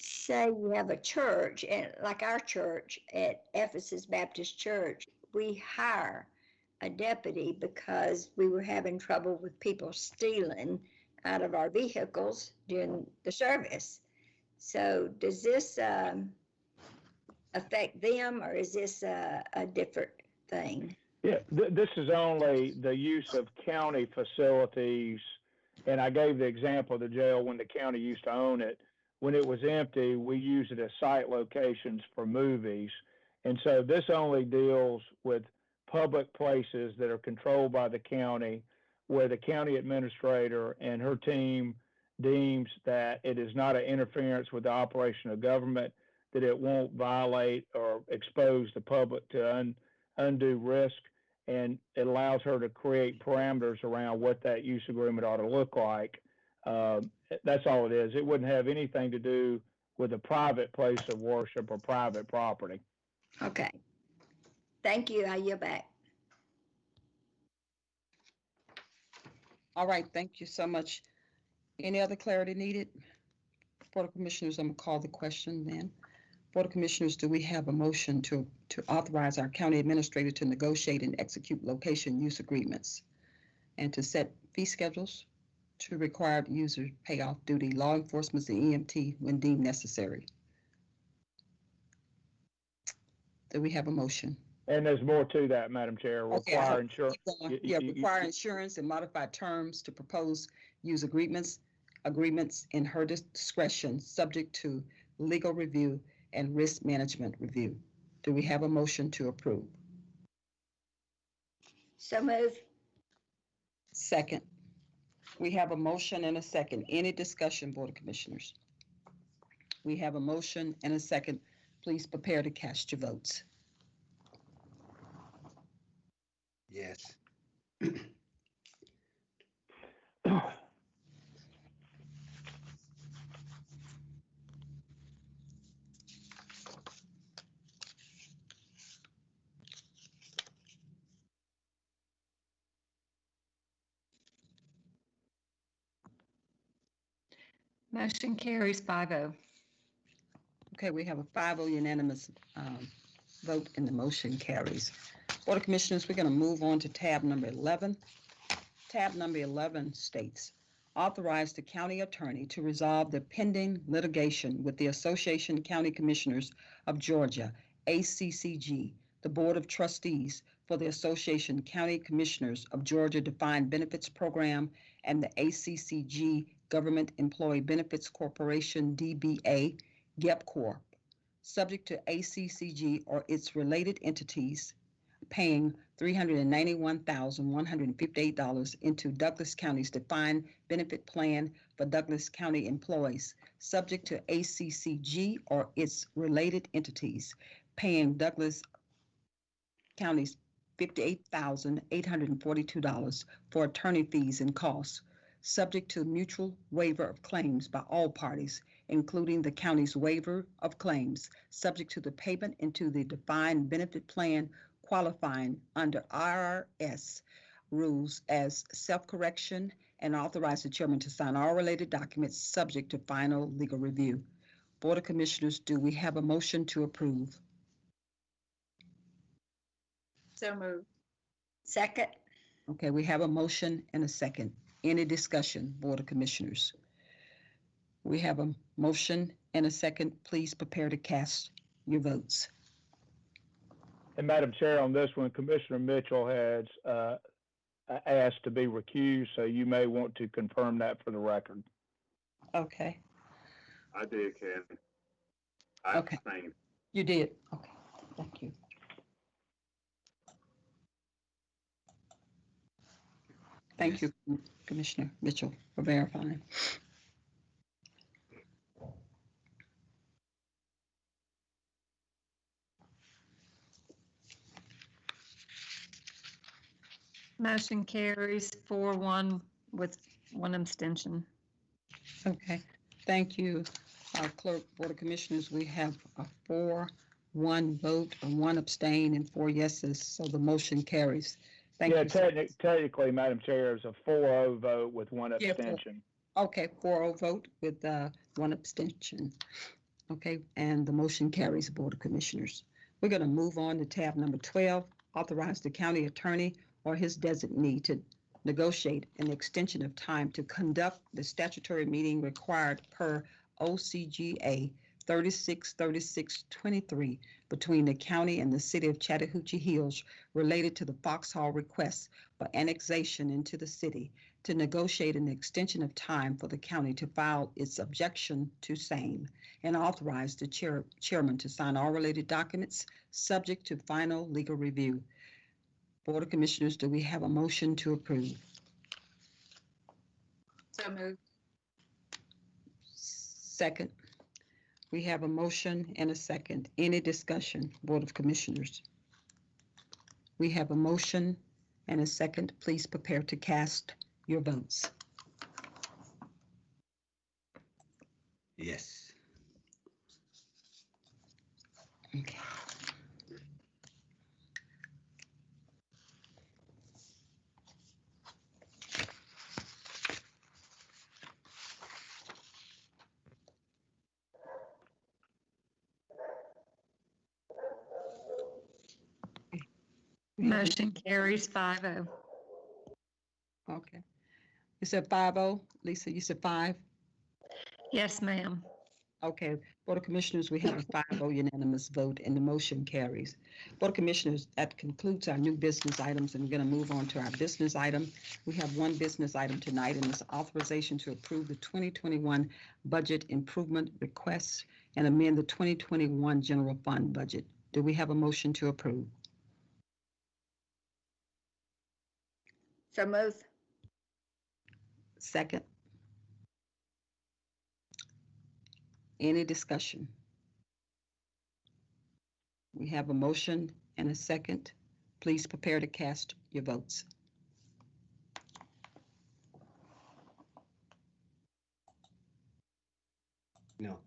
Say you have a church, and like our church at Ephesus Baptist Church, we hire a deputy because we were having trouble with people stealing out of our vehicles during the service. So does this um, affect them, or is this a, a different thing? Yeah, th- this is only the use of county facilities. And I gave the example of the jail when the county used to own it. When it was empty, we used it as site locations for movies. And so this only deals with public places that are controlled by the county, where the county administrator and her team deems that it is not an interference with the operation of government, that it won't violate or expose the public to un, undue risk and it allows her to create parameters around what that use agreement ought to look like. Um, that's all it is. It wouldn't have anything to do with a private place of worship or private property. Okay. Thank you. I yield back. All right, thank you so much. Any other clarity needed? Board of Commissioners, I'm gonna call the question then. Board of Commissioners, do we have a motion to, to authorize our county administrator to negotiate and execute location use agreements and to set fee schedules to required user pay off duty law enforcement and EMT when deemed necessary? Do we have a motion? And there's more to that, Madam Chair. Okay, Require I'll insurance. Keep going. Yeah, y- y- require insurance and modified terms to propose use agreements, agreements in her discretion, subject to legal review and risk management review. Do we have a motion to approve? So move. Second. We have a motion and a second. Any discussion, Board of Commissioners? We have a motion and a second. Please prepare to cast your votes. Yes. Motion carries five oh. Okay, we have a 5-0 unanimous um, vote and the motion carries. Board of Commissioners, we're going to move on to tab number 11. Tab number 11 states, authorize the county attorney to resolve the pending litigation with the Association County Commissioners of Georgia, ACCG, the Board of Trustees for the Association County Commissioners of Georgia Defined Benefits Program and the ACCG Government Employee Benefits Corporation, DBA, GEBCorp., subject to ACCG or its related entities paying $391,158 into Douglas County's defined benefit plan for Douglas County employees, subject to ACCG or its related entities paying Douglas County's $58,842 for attorney fees and costs, subject to mutual waiver of claims by all parties, including the county's waiver of claims, subject to the payment into the defined benefit plan qualifying under IRS rules as self-correction and authorize the chairman to sign all related documents subject to final legal review. Board of Commissioners, do we have a motion to approve? So moved. Second. Okay, we have a motion and a second. Any discussion, Board of Commissioners? We have a motion and a second. Please prepare to cast your votes. And Madam Chair, on this one, Commissioner Mitchell has uh, asked to be recused, so you may want to confirm that for the record. Okay, I did, Kathy. I Okay. abstained. you did. Okay, thank you. Thank you, Commissioner Mitchell, for verifying. Motion carries four one with one abstention. Okay, thank you, uh, Clerk, Board of Commissioners. We have a four, one vote, and one abstain, and four yeses, so the motion carries. Thank Yeah, you. sir. techni- technically, Madam Chair, it's a 4-0 vote with one Yeah, four. abstention. Okay, 4-0 vote with uh, one abstention. Okay, and the motion carries, Board of Commissioners. We're going to move on to tab number 12, authorize the county attorney or his designee to negotiate an extension of time to conduct the statutory meeting required per OCGA 363623 between the county and the city of Chattahoochee Hills related to the Foxhall request for annexation into the city to negotiate an extension of time for the county to file its objection to same and authorize the chair, chairman to sign all related documents subject to final legal review. Board of Commissioners, do we have a motion to approve? So moved. Second. We have a motion and a second. Any discussion, Board of Commissioners? We have a motion and a second. Please prepare to cast your votes. Yes. Okay. Motion carries five oh. Okay. You said five oh, Lisa, you said five? Yes, ma'am. Okay, Board of Commissioners, we have a five oh unanimous vote and the motion carries. Board of Commissioners, that concludes our new business items and we're going to move on to our business item. We have one business item tonight and it's authorization to approve the 2021 budget improvement requests and amend the 2021 general fund budget. Do we have a motion to approve? So move. Second? Any discussion? We have a motion and a second. Please prepare to cast your votes. No.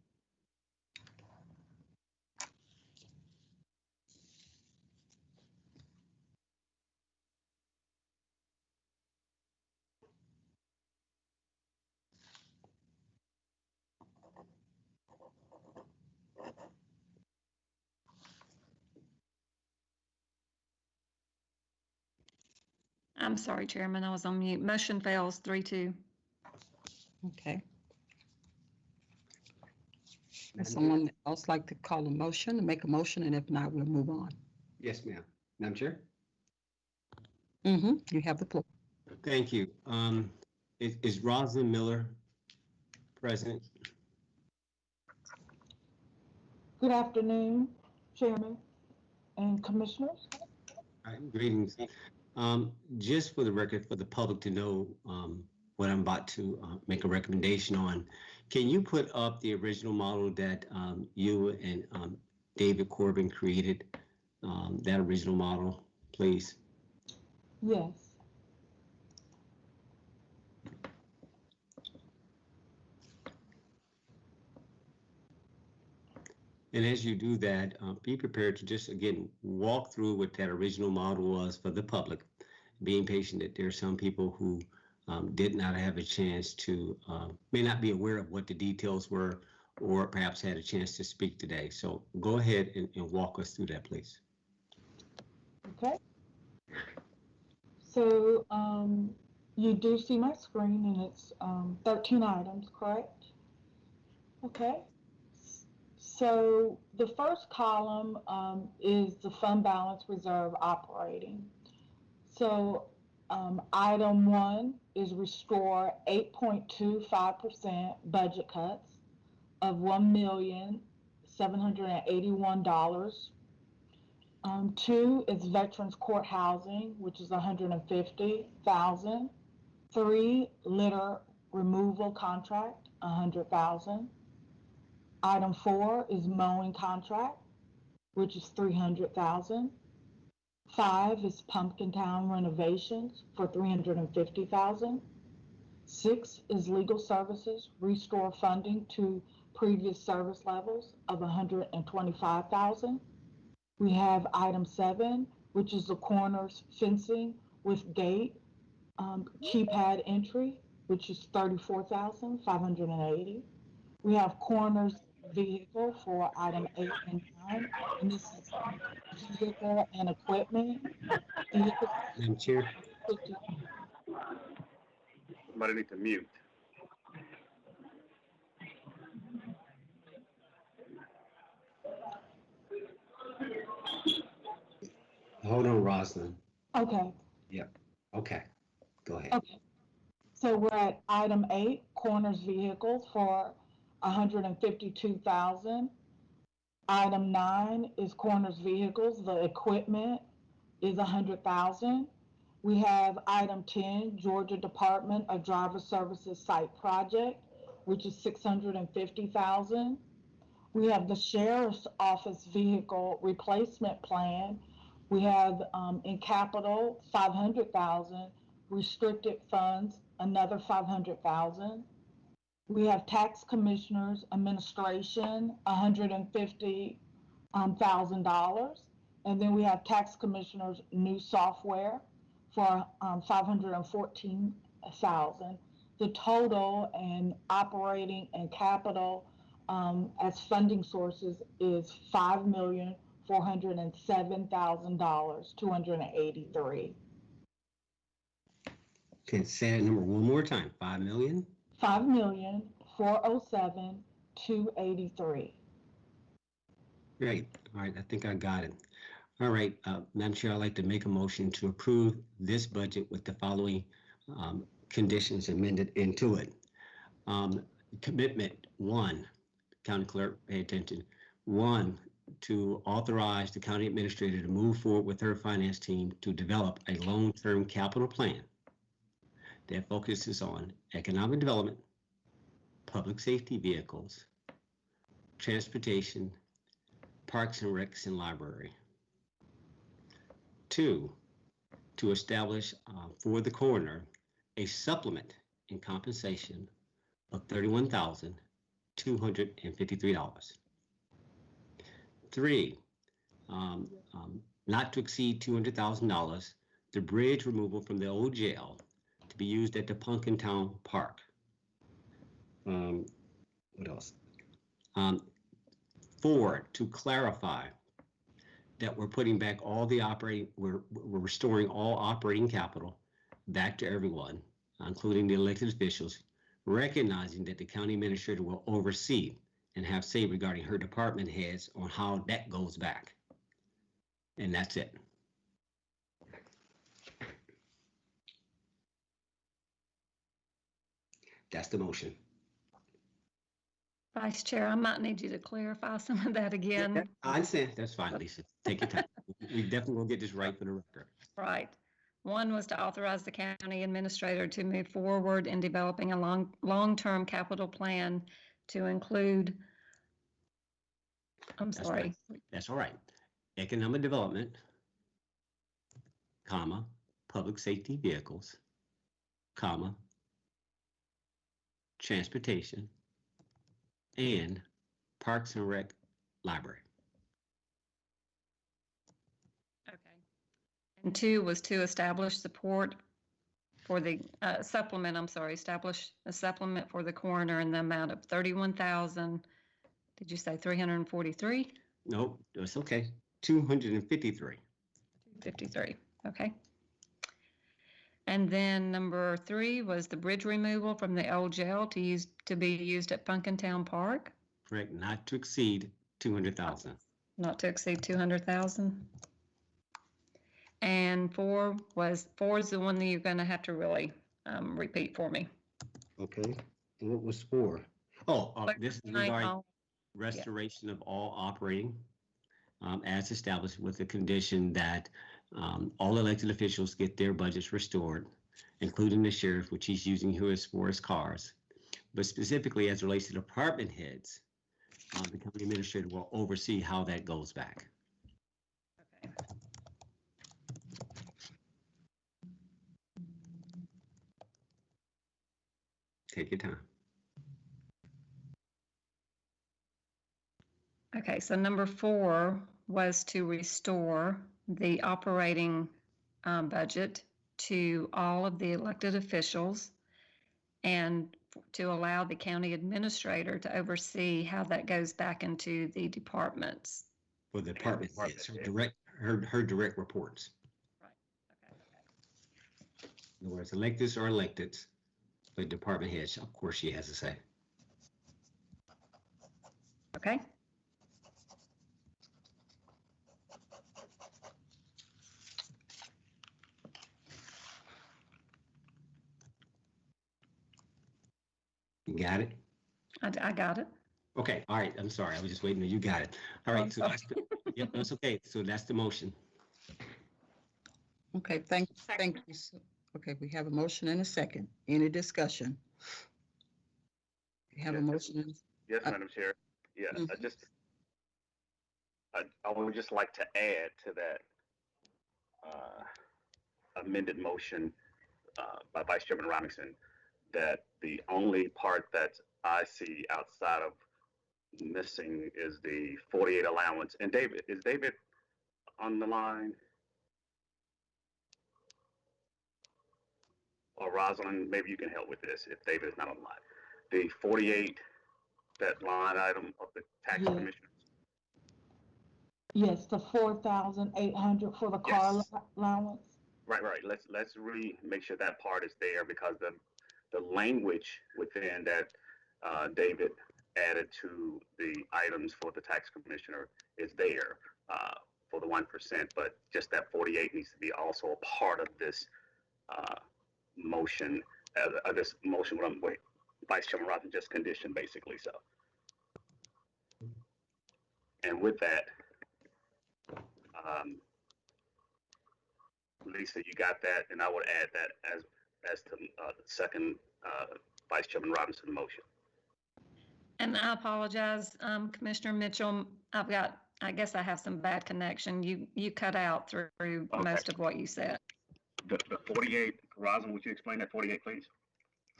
I'm sorry, Chairman, I was on mute. Motion fails three two. Okay. Would someone else like to call a motion, and make a motion, and if not, we'll move on. Yes, ma'am. Madam Chair? Mm-hmm, you have the floor. Thank you. Um, is, is Rosalind Miller present? Good afternoon, Chairman and Commissioners. All right, greetings. Um, just for the record, for the public to know, um, what I'm about to, uh, make a recommendation on, can you put up the original model that, um, you and, um, David Corbin created? Um, that original model, please? Yes. And as you do that, uh, be prepared to just, again, walk through what that original model was for the public, being patient that there are some people who um, did not have a chance to, uh, may not be aware of what the details were, or perhaps had a chance to speak today. So go ahead and, and walk us through that, please. Okay. So um, you do see my screen and it's um, 13 items, correct? Okay. So the first column um, is the fund balance reserve operating. So um, item one is restore 8.25% budget cuts of $1,781. Um, two is Veterans Court Housing, which is 150,000. Three, litter removal contract, 100,000. Item four is mowing contract, which is 300,000. Five is Pumpkin Town renovations for 350,000. Six is legal services, restore funding to previous service levels of 125,000. We have item seven, which is the coroner's fencing with gate, um, keypad entry, which is 34,580. We have coroner's vehicle for item eight and nine, and this is vehicle and equipment. Vehicle Madam Chair, 50 Somebody need to mute. hold on, Rosalind. Okay, Yep. Okay, go ahead. okay. So we're at item eight, coroner's vehicles for hundred and fifty-two thousand. Item nine is coroner's vehicles, the equipment is hundred thousand. We have item ten, Georgia Department of Driver Services Site Project, which is six hundred and fifty thousand. We have the Sheriff's Office Vehicle Replacement Plan. We have, um, in capital, five hundred thousand, restricted funds, another five hundred thousand. We have tax commissioners administration, hundred and fifty um, thousand dollars. And then we have tax commissioners new software for um, five hundred and fourteen thousand. The total and operating and capital um, as funding sources is five million four hundred and seven thousand dollars, two hundred and eighty-three. Okay, say that number one more time. Five million? Five million, four oh seven, two eighty-three. Great. All right, I think I got it. All right, uh, Madam Chair, I'd like to make a motion to approve this budget with the following um, conditions amended into it. Um, Commitment, one, County Clerk, pay attention. One, to authorize the county administrator to move forward with her finance team to develop a long-term capital plan that focuses on economic development, public safety vehicles, transportation, parks and recs and library. Two, to establish uh, for the coroner a supplement in compensation of thirty-one thousand two hundred and fifty-three dollars. Three, um, um, not to exceed two hundred thousand dollars, the bridge removal from the old jail to be used at the Punkin Town Park. Um, what else? Um, Four, to clarify that we're putting back all the operating, we're, we're restoring all operating capital back to everyone, including the elected officials, recognizing that the county administrator will oversee and have say regarding her department heads on how that goes back. And that's it. That's the motion. Vice Chair, I might need you to clarify some of that again. I understand. That's fine, Lisa. Take your time. We definitely will get this right for the record. Right. One was to authorize the county administrator to move forward in developing a long, long-term capital plan to include, I'm That's sorry, That's all right. Economic development, comma, public safety vehicles, comma, transportation, and parks and rec library. okay. And two was to establish support for the uh, supplement, I'm sorry, establish a supplement for the coroner in the amount of thirty-one thousand, did you say three hundred and forty-three? Nope, it's okay. Two hundred and fifty-three. 53, okay. And then number three was the bridge removal from the old jail to use, to be used at Punkintown Park, Correct, not to exceed two hundred thousand. not to exceed 200,000. And four was, four is the one that you're gonna have to really um, repeat for me. Okay, and what was four? Oh, uh, this is regarding restoration of all operating um, as established with the condition that um, all elected officials get their budgets restored, including the sheriff, which he's using his for his cars. But specifically as it relates to department heads, uh, the county administrator will oversee how that goes back. Okay. Take your time. Okay, so number four was to restore the operating um, budget to all of the elected officials and to allow the county administrator to oversee how that goes back into the departments. For the department heads, her direct, her, her direct reports. Right. Okay. In other words, electeds or elected, but department heads, of course, she has to say. Okay, You got it? I, I got it. Okay, all right, I'm sorry, I was just waiting, you got it. All I'm right, so sorry. that's, the- yep, that's okay, so that's the motion. Okay, thank, thank you. so- Okay, we have a motion and a second. Any discussion? We have a Yes, motion and, Yes, Uh, Madam Chair. Yeah, I Mhm. just, I, I would just like to add to that uh, amended motion uh, by Vice Chairman Robinson that the only part that I see outside of missing is the 48 allowance. And David, is David on the line? Or Rosalind, maybe you can help with this if David is not on the line. The 48, that line item of the tax Yeah. commissioners. Yes, the four thousand eight hundred for the car Yes. allow- allowance. Right, right. Let's, let's re, make sure that part is there because the, the language within that, uh, David added to the items for the tax commissioner is there, uh, for the one percent, but just that forty-eight needs to be also a part of this, uh, motion, uh, this motion, what I'm, wait, Vice Chairman Robinson just conditioned basically, so. And with that, um, Lisa, you got that, and I would add that as, as to, uh, the second, uh, Vice Chairman Robinson motion. And I apologize, um, Commissioner Mitchell, I've got, I guess I have some bad connection. You, you cut out through Okay. most of what you said. The, the forty-eight, Rosin, would you explain that forty-eight, please?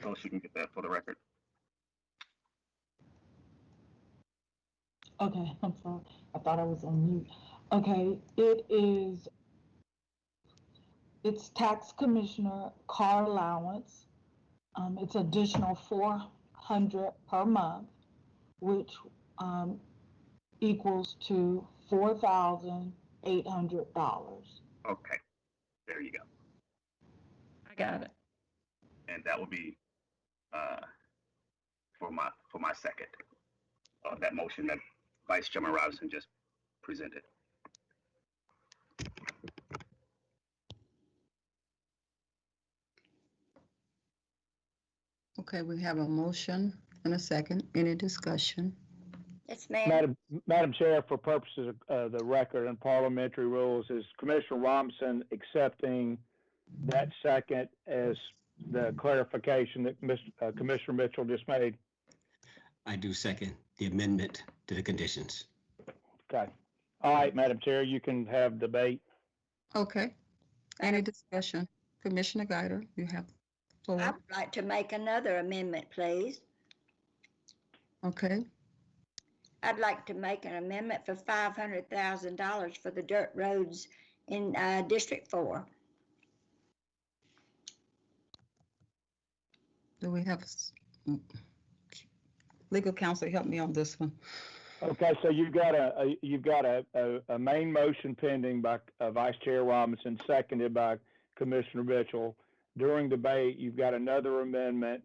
So she can get that for the record. Okay, [laughs] I'm sorry. I thought I was on mute. Okay, it is, it's tax commissioner car allowance. Um, it's additional four hundred per month, which, um, equals to four thousand eight hundred dollars. Okay, there you go. I got it. And that will be, uh, for my, for my second, uh, that motion that Vice Chairman Robinson just presented. Okay, we have a motion and a second. Any discussion? Yes, ma'am. Madam, Madam Chair, for purposes of uh, the record and parliamentary rules, is Commissioner Robinson accepting that second as the clarification that Mis- uh, Commissioner Mitchell just made? I do second the amendment to the conditions. Okay. All right, Madam Chair, you can have debate. Okay. Any discussion? Commissioner Guider, you have the I'd like to make another amendment, please. Okay, I'd like to make an amendment for five hundred thousand dollars for the dirt roads in, uh, District Four. do we have, s- mm, legal counsel, help me on this one. Okay, so you've got a, a- you've got a, a, a main motion pending by uh, Vice Chair Robinson, seconded by Commissioner Mitchell. During debate, you've got another amendment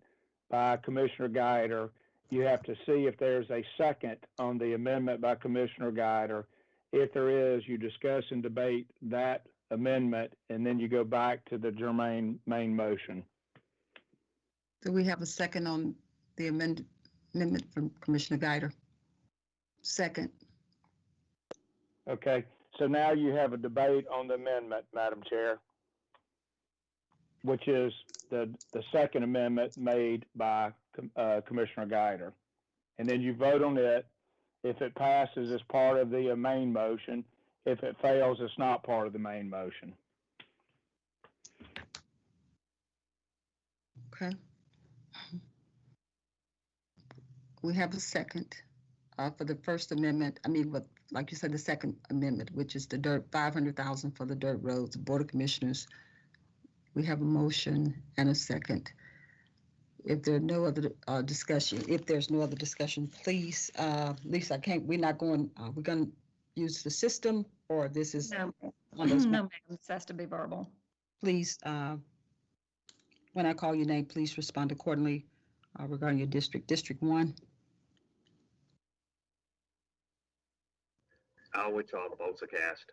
by Commissioner Guider. You have to see if there's a second on the amendment by Commissioner Guider. If there is, you discuss and debate that amendment, and then you go back to the germane main motion. Do we have a second on the amend- amendment from Commissioner Guider? Second, Okay, so now you have a debate on the amendment, Madam Chair, which is the, the second amendment made by uh, Commissioner Guider. And then you vote on it. If it passes, it's part of the uh, main motion. If it fails, it's not part of the main motion. okay. We have a second uh, for the First Amendment, I mean, what, like you said, the Second Amendment, which is the dirt, five hundred thousand for the dirt roads, Board of Commissioners. We have a motion and a second. If there are no other uh, discussion, if there's no other discussion, please, uh, Lisa, I can't, we're not going, uh, we're gonna use the system, or this is No, one of those, no, ma'am, this has to be verbal. please, uh, when I call your name, please respond accordingly uh, regarding your district. District one, I'll wait till all the votes are cast.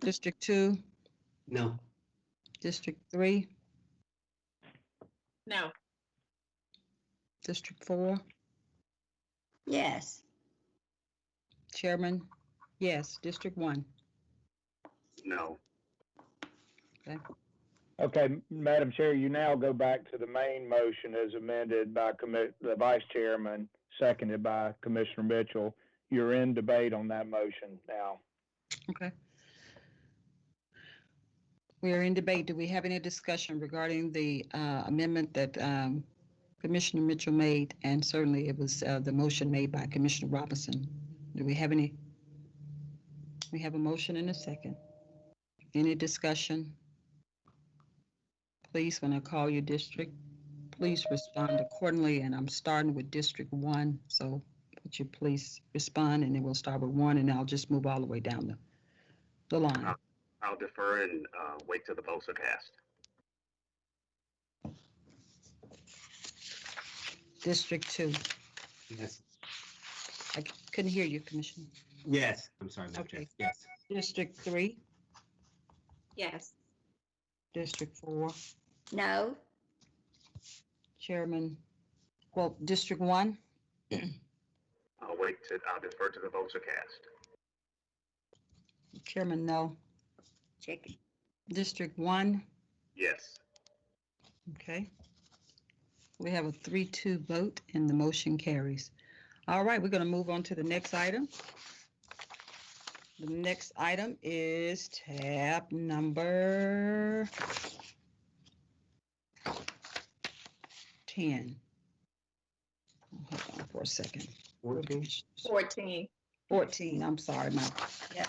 District two, No, District three, No. District four, Yes, Chairman, yes, District one. No. Okay, Okay. Madam Chair, you now go back to the main motion as amended by commi- the Vice Chairman, seconded by Commissioner Mitchell. You're in debate on that motion now. Okay. We are in debate. Do we have any discussion regarding the uh, amendment that um, Commissioner Mitchell made? And certainly it was uh, the motion made by Commissioner Robinson. Do we have any? We have a motion and a second. Any discussion? Please, when I call your district, please respond accordingly. And I'm starting with District One, so would you please respond? And then we'll start with one and I'll just move all the way down the, the line. I'll defer and uh, wait till the votes are cast. District two. Yes. I c- couldn't hear you, Commissioner. Yes, I'm sorry, Madam Chair. Okay. Yes. District three, Yes. District four, No, Chairman, well, District one, I'll wait to, I'll defer till the votes are cast. Chairman, no. Check. District one, Yes. okay. We have a three-two vote and the motion carries. All right, we're gonna move on to the next item. The next item is tab number ten. Hold on for a second. 14. Fourteen. Fourteen, I'm sorry, my Yeah.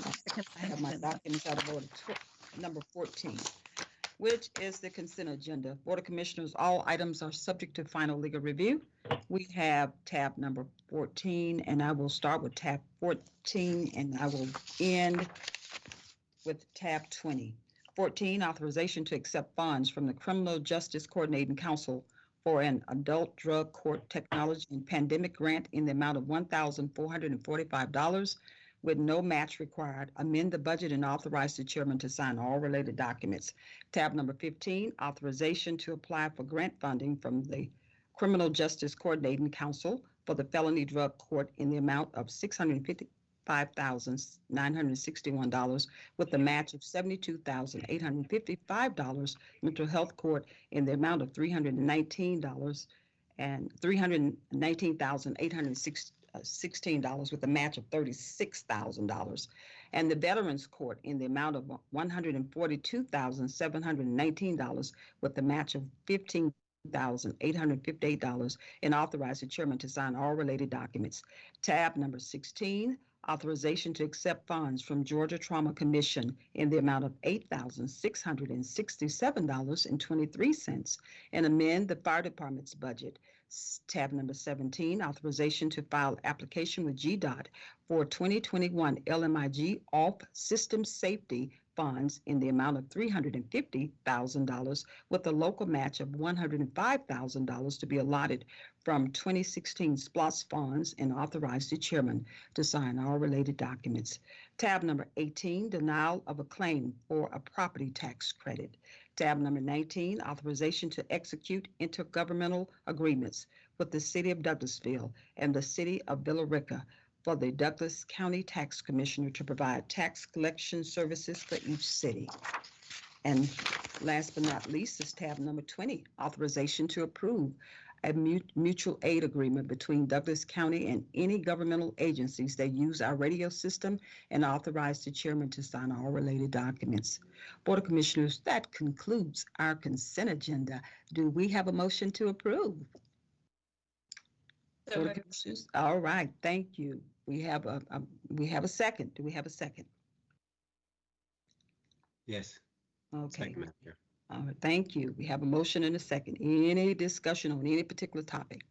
I have my documents out of order. Tw- Number 14, which is the consent agenda. Board of Commissioners, all items are subject to final legal review. We have tab number 14, and I will start with tab 14, and I will end with tab 20. 14, authorization to accept funds from the Criminal Justice Coordinating Council for an adult drug court technology and pandemic grant in the amount of $1,445 with no match required, amend the budget and authorize the chairman to sign all related documents. Tab number 15, authorization to apply for grant funding from the Criminal Justice Coordinating Council for the felony drug court in the amount of $655,961 with a match of $72,855. Mental health court in the amount of $319 and $319,860 uh, $16 with a match of $36,000. And the Veterans Court in the amount of $142,719 with a match of $15,858 and authorize the chairman to sign all related documents. Tab number 16, authorization to accept funds from Georgia Trauma Commission in the amount of $8,667.23 and amend the fire department's budget. Tab number 17, authorization to file application with GDOT for 2021 LMIG off-system safety funds in the amount of $350,000 with a local match of $105,000 to be allotted from 2016 SPLOST funds and authorize the chairman to sign all related documents. Tab number 18, denial of a claim for a property tax credit. Tab number 19, authorization to execute intergovernmental agreements with the City of Douglasville and the City of Villa Rica for the Douglas County Tax Commissioner to provide tax collection services for each city. And last but not least is tab number 20, authorization to approve a mutual aid agreement between Douglas County and any governmental agencies that use our radio system and authorize the chairman to sign all related documents. Board of Commissioners, that concludes our consent agenda. Do we have a motion to approve? Board of Commissioners, all right, thank you. We have a, a- we have a second. Do we have a second? Yes. Okay, Second, Madam all right, thank you. We have a motion and a second. Any discussion on any particular topic?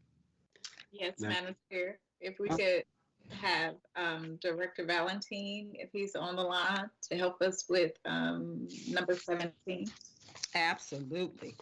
Yes, Ma- Madam Chair, if we could have um, Director Valentine, if he's on the line, to help us with um, number 17. Absolutely.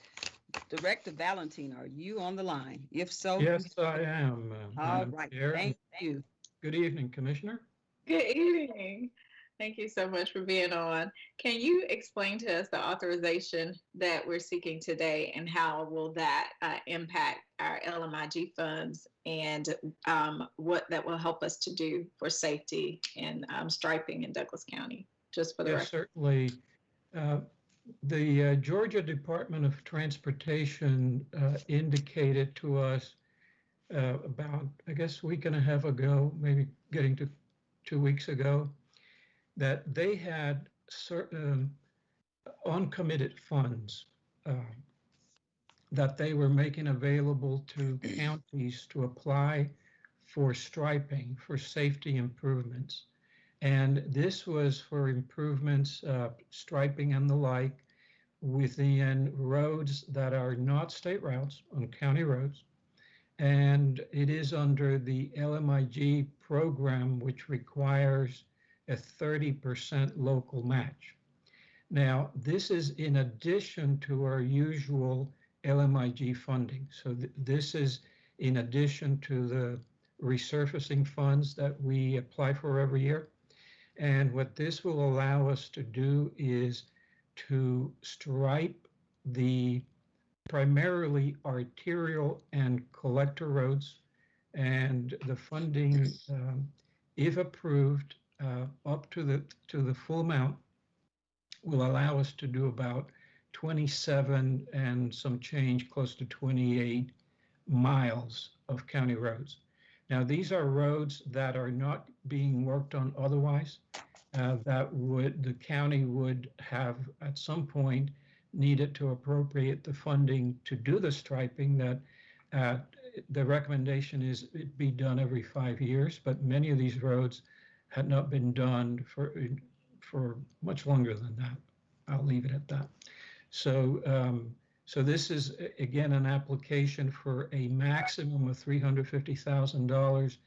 Director Valentine, are you on the line? If so. Yes, I am. uh, All Madam right, Chair. thank you. Good evening, Commissioner. Good evening. Thank you so much for being on. Can you explain to us the authorization that we're seeking today and how will that uh, impact our LMIG funds and um, what that will help us to do for safety and um, striping in Douglas County? Just for the Yes, record. certainly. Uh, The uh, Georgia Department of Transportation uh, indicated to us uh, about, I guess, a week and a half ago, maybe getting to two weeks ago, that they had certain uncommitted funds uh, that they were making available to [clears throat] counties to apply for striping, for safety improvements. And this was for improvements, uh, striping and the like within roads that are not state routes on county roads and it is under the LMIG program, which requires a 30% local match. Now, this is in addition to our usual LMIG funding. So th- this is in addition to the resurfacing funds that we apply for every year. And what this will allow us to do is to stripe the primarily arterial and collector roads. And the funding, um, if approved, uh, up to the to the full amount, will allow us to do about 27 and some change, close to 28 miles of county roads. Now, these are roads that are not being worked on otherwise. Uh, that would the county would have at some point needed to appropriate the funding to do the striping that uh, the recommendation is it be done every five years, but many of these roads had not been done for for much longer than that. I'll leave it at that. So, um, so this is again an application for a maximum of three hundred fifty thousand dollars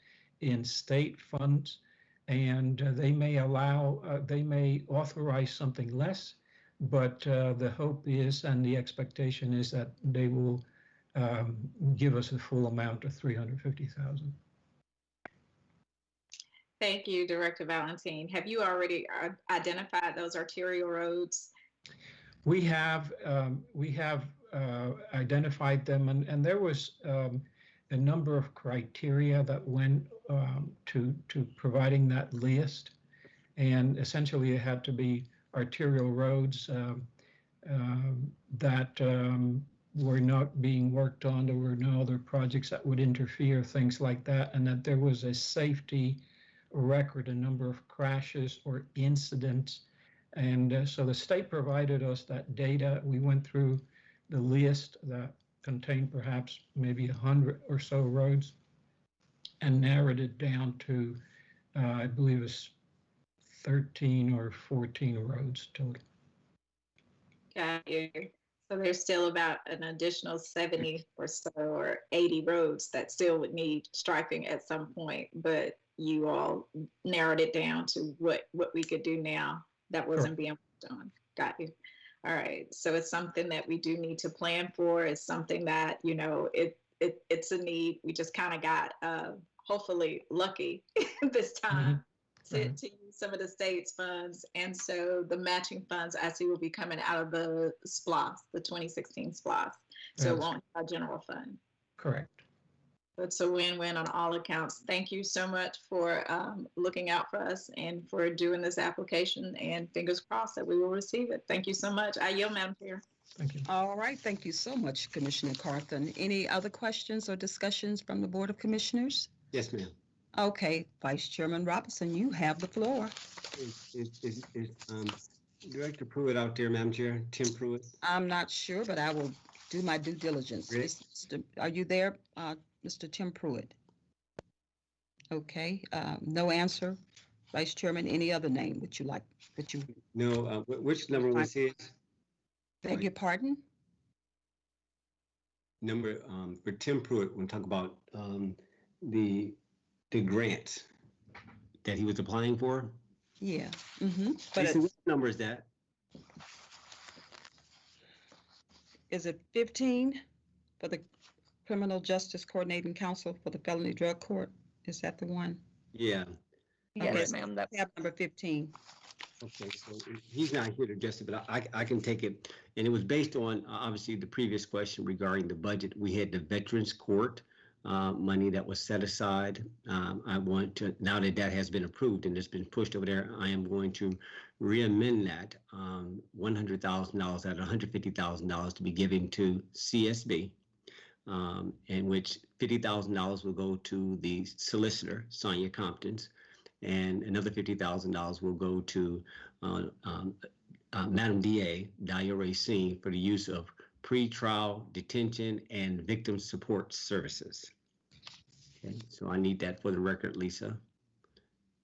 in state funds, and uh, they may allow, uh, they may authorize something less, but uh, the hope is and the expectation is that they will um, give us a full amount of three hundred fifty thousand. Thank you, Director Valentine. Have you already uh, identified those arterial roads? We have, um, we have uh, identified them, and, and there was um, a number of criteria that went um, to, to providing that list. And essentially, it had to be arterial roads um, um, that um, were not being worked on. There were no other projects that would interfere, things like that, and that there was a safety record, a number of crashes or incidents. And uh, so the state provided us that data. We went through the list that contained perhaps maybe a hundred or so roads and narrowed it down to, uh, I believe it's 13 or 14 roads total. Got you. So there's still about an additional 70 or so or 80 roads that still would need striping at some point, but you all narrowed it down to what, what we could do now that wasn't being done. Got you. All right. So it's something that we do need to plan for. It's something that, you know, it, it it's a need. We just kind of got uh, hopefully lucky [laughs] this time to, Mhm. to use some of the state's funds. And so the matching funds I see will be coming out of the SPLOST, the 2016 SPLOST. So it won't be our general fund. Correct. It's a win-win on all accounts. Thank you so much for um, looking out for us and for doing this application and fingers crossed that we will receive it. Thank you so much. I yield, Madam Chair. Thank you. All right, thank you so much, Commissioner Carthen. Any other questions or discussions from the Board of Commissioners? Yes, ma'am. Okay, Vice Chairman Robinson, you have the floor. Is, is, is, is, um, Director Pruitt out there, Madam Chair? Tim Pruitt? I'm not sure, but I will do my due diligence. Are you there, uh, Mr. Tim Pruitt? Okay, uh, no answer. Vice Chairman, any other name would you like, that you, No, uh, wh- which number was his? beg your pardon? Number, um, for Tim Pruitt, when talk about, um, the, the grant that he was applying for. Yeah, mm-hmm. But Lisa, it- what number is that? is it 15 for the Criminal Justice Coordinating Council for the Felony Drug Court? Is that the one? Yeah, Yes, ma'am, that's Tab number 15. okay, so he's not here to address it, but I, I can take it. And it was based on, uh, obviously, the previous question regarding the budget. We had the Veterans Court, uh, money that was set aside. Um, I want to, now that that has been approved and it's been pushed over there, I am going to reamend that, um, one hundred thousand dollars at hundred fifty thousand dollars to be given to CSB. Um, in which fifty thousand dollars will go to the solicitor, Sonya Compton's, and another fifty thousand dollars will go to, uh, um, uh, Madam DA, Dalia Racine, for the use of pretrial detention and victim support services. Okay, so I need that for the record, Lisa,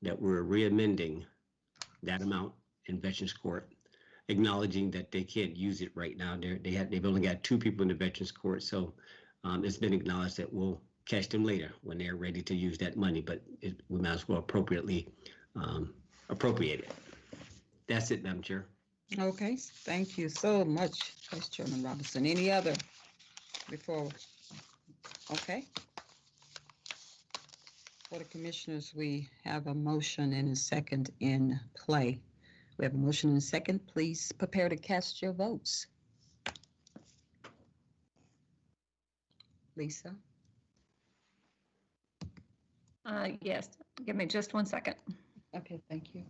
that we're reamending that amount in Veterans Court, acknowledging that they can't use it right now. They're, they had, they've only got two people in the Veterans Court, so um, it's been acknowledged that we'll catch them later when they're ready to use that money, but it, we might as well appropriately um, appropriate it. That's it, Madam Chair. Okay, thank you so much, Vice Chairman Robinson. Any other before? Okay. Board of Commissioners, we have a motion and a second in play. We have a motion and a second. Please prepare to cast your votes. Lisa? Uh, yes, give me just one second. Okay, thank you.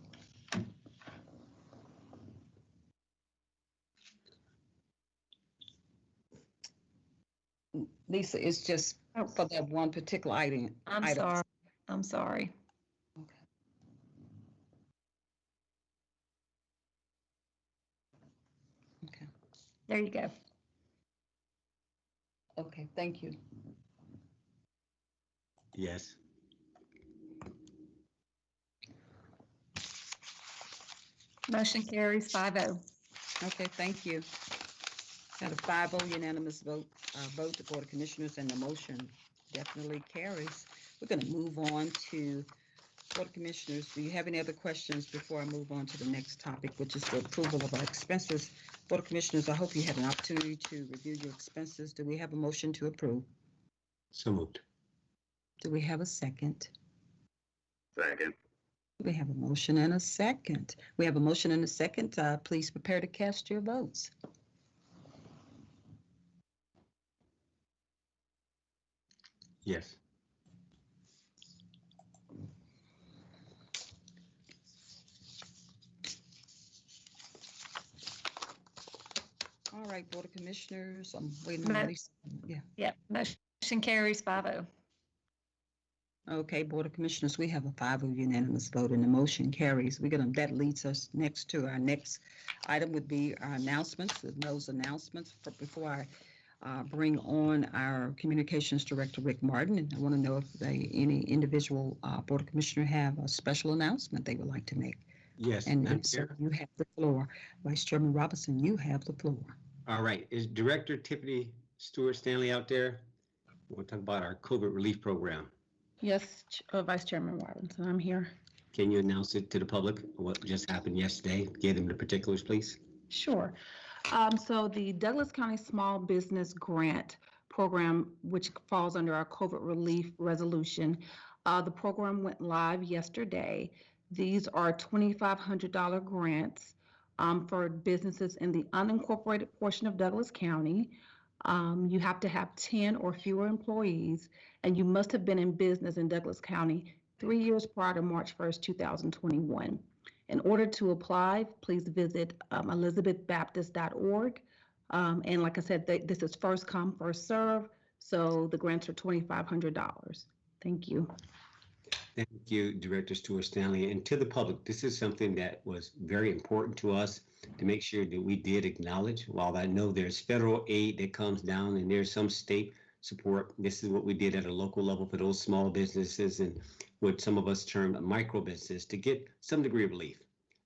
Lisa, it's just for that one particular item. I'm item. sorry, I'm sorry. Okay, There you go. okay, thank you. Yes. Motion carries five oh. Okay, thank you. Got a five oh unanimous vote, uh, vote the Board of Commissioners and the motion definitely carries. We're gonna move on to Board of Commissioners. Do you have any other questions before I move on to the next topic, which is the approval of our expenses? Board of Commissioners, I hope you had an opportunity to review your expenses. Do we have a motion to approve? So moved. Do we have a second? Second. We have a motion and a second. We have a motion and a second. Uh, please prepare to cast your votes. Yes. All right, Board of Commissioners, I'm waiting on Ma- Lisa. Yeah. Yep, motion carries five oh. Okay, Board of Commissioners, we have a five of unanimous vote and the motion carries. We're gonna, that leads us next to our next item would be our announcements, and those announcements. But Before I uh, bring on our Communications Director, Rick Martin, and I want to know if they, any individual uh, Board of Commissioner have a special announcement they would like to make. Yes. And Madam so Chair. you have the floor. Vice Chairman Robinson, you have the floor. All right. Is Director Tiffany Stewart Stanley out there? We'll talk about our COVID relief program. Yes, uh, Vice Chairman Robinson, I'm here. Can you announce it to the public, what just happened yesterday? Give them the particulars, please. Sure. Um, so the Douglas County Small Business Grant Program, which falls under our COVID relief resolution, uh, the program went live yesterday. These are $2,500 grants um, for businesses in the unincorporated portion of Douglas County. Um, you have to have 10 or fewer employees, and you must have been in business in Douglas County three years prior to March 1st, 2021. In order to apply, please visit um, elizabethbaptist.org. Um, and like I said, th- this is first come, first serve. So the grants are $2,500. Thank you. Thank you, Director Stewart Stanley. And to the public, this is something that was very important to us to make sure that we did acknowledge. While I know there's federal aid that comes down and there's some state support, this is what we did at a local level for those small businesses and what some of us term a micro business to get some degree of relief.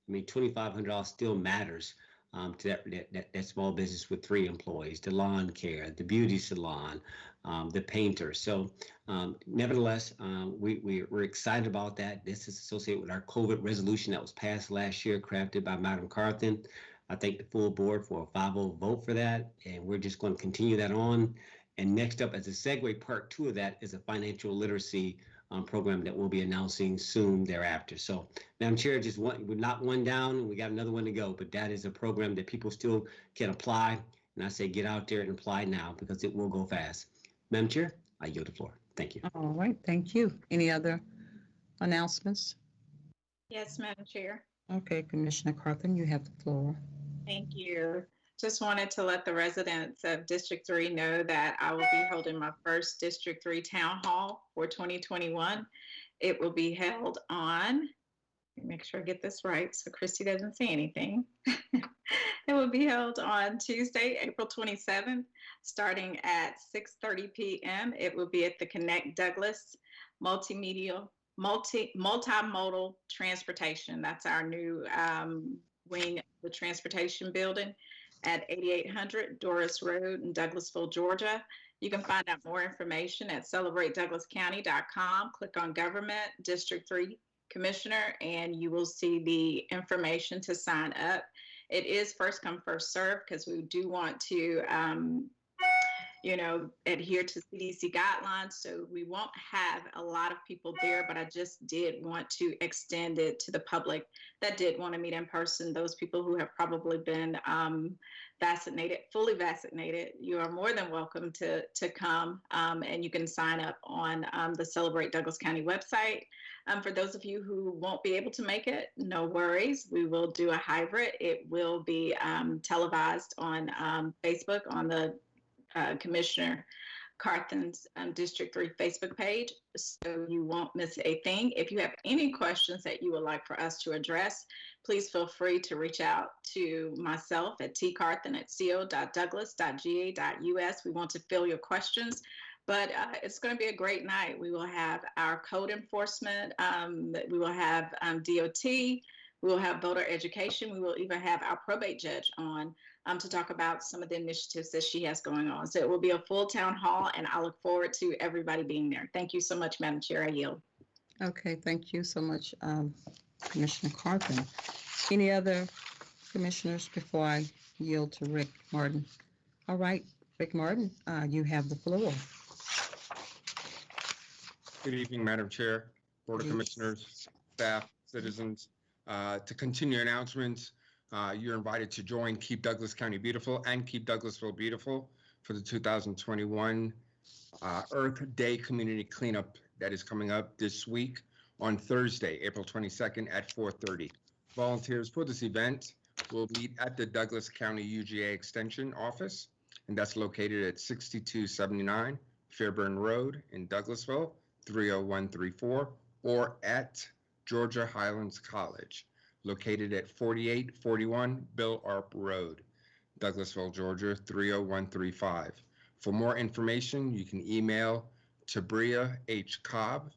I mean, $2,500 still matters um, to that, that, that small business with three employees, the lawn care, the beauty salon, um, the painter. So um, nevertheless, um, we, we, we're excited about that. This is associated with our COVID resolution that was passed last year, crafted by Madam Carthen. I thank the full board for a 5-0 vote for that, and we're just going to continue that on. And next up, as a segue, part two of that is a financial literacy um, program that we'll be announcing soon thereafter. So, Madam Chair, just one, we're not one down, we got another one to go, but that is a program that people still can apply. And I say get out there and apply now because it will go fast. Madam Chair, I yield the floor. Thank you. All right, thank you. Any other announcements? Yes, Madam Chair. Okay, Commissioner Carthen, you have the floor. Thank you. Just wanted to let the residents of District 3 know that I will be holding my first District 3 Town Hall for 2021. It will be held on, let me make sure I get this right so Christy doesn't say anything. [laughs] it will be held on Tuesday, April 27th, starting at 6:30 p.m. It will be at the Connect Douglas Multimedia multi multimodal transportation. That's our new um, wing of the transportation building at 8800 Doris Road in Douglasville, Georgia. You can find out more information at celebratedouglascounty.com. Click on Government, District 3 Commissioner, and you will see the information to sign up. It is first come, first serve because we do want to um, you know, adhere to CDC guidelines. So we won't have a lot of people there, but I just did want to extend it to the public that did want to meet in person. Those people who have probably been um, vaccinated, fully vaccinated, you are more than welcome to to come, um, and you can sign up on um, the Celebrate Douglas County website. Um, for those of you who won't be able to make it, no worries. We will do a hybrid. It will be um, televised on um, Facebook on the uh, Commissioner Carthen's um, District 3 Facebook page, so you won't miss a thing. If you have any questions that you would like for us to address, please feel free to reach out to myself at tcarthen at co.douglas.ga.us. We want to fill your questions. But uh, it's going to be a great night. We will have our code enforcement. Um, we will have um, DOT. We will have voter education. We will even have our probate judge on um, to talk about some of the initiatives that she has going on. So it will be a full town hall, and I look forward to everybody being there. Thank you so much, Madam Chair. I yield. Okay, thank you so much, um, Commissioner Carthen. Any other commissioners before I yield to Rick Martin? All right, Rick Martin, uh, you have the floor. Good evening, Madam Chair, Board of Commissioners, staff, citizens. Uh, To continue announcements, uh, you're invited to join Keep Douglas County Beautiful and Keep Douglasville Beautiful for the 2021 uh, Earth Day Community Cleanup that is coming up this week on Thursday, April 22nd at 4:30. Volunteers for this event will meet at the Douglas County UGA Extension Office, and that's located at 6279 Fairburn Road in Douglasville, 30134, or at Georgia Highlands College, located at 4841 Bill Arp Road, Douglasville, Georgia, 30135. For more information, you can email Tabria H. Cobb,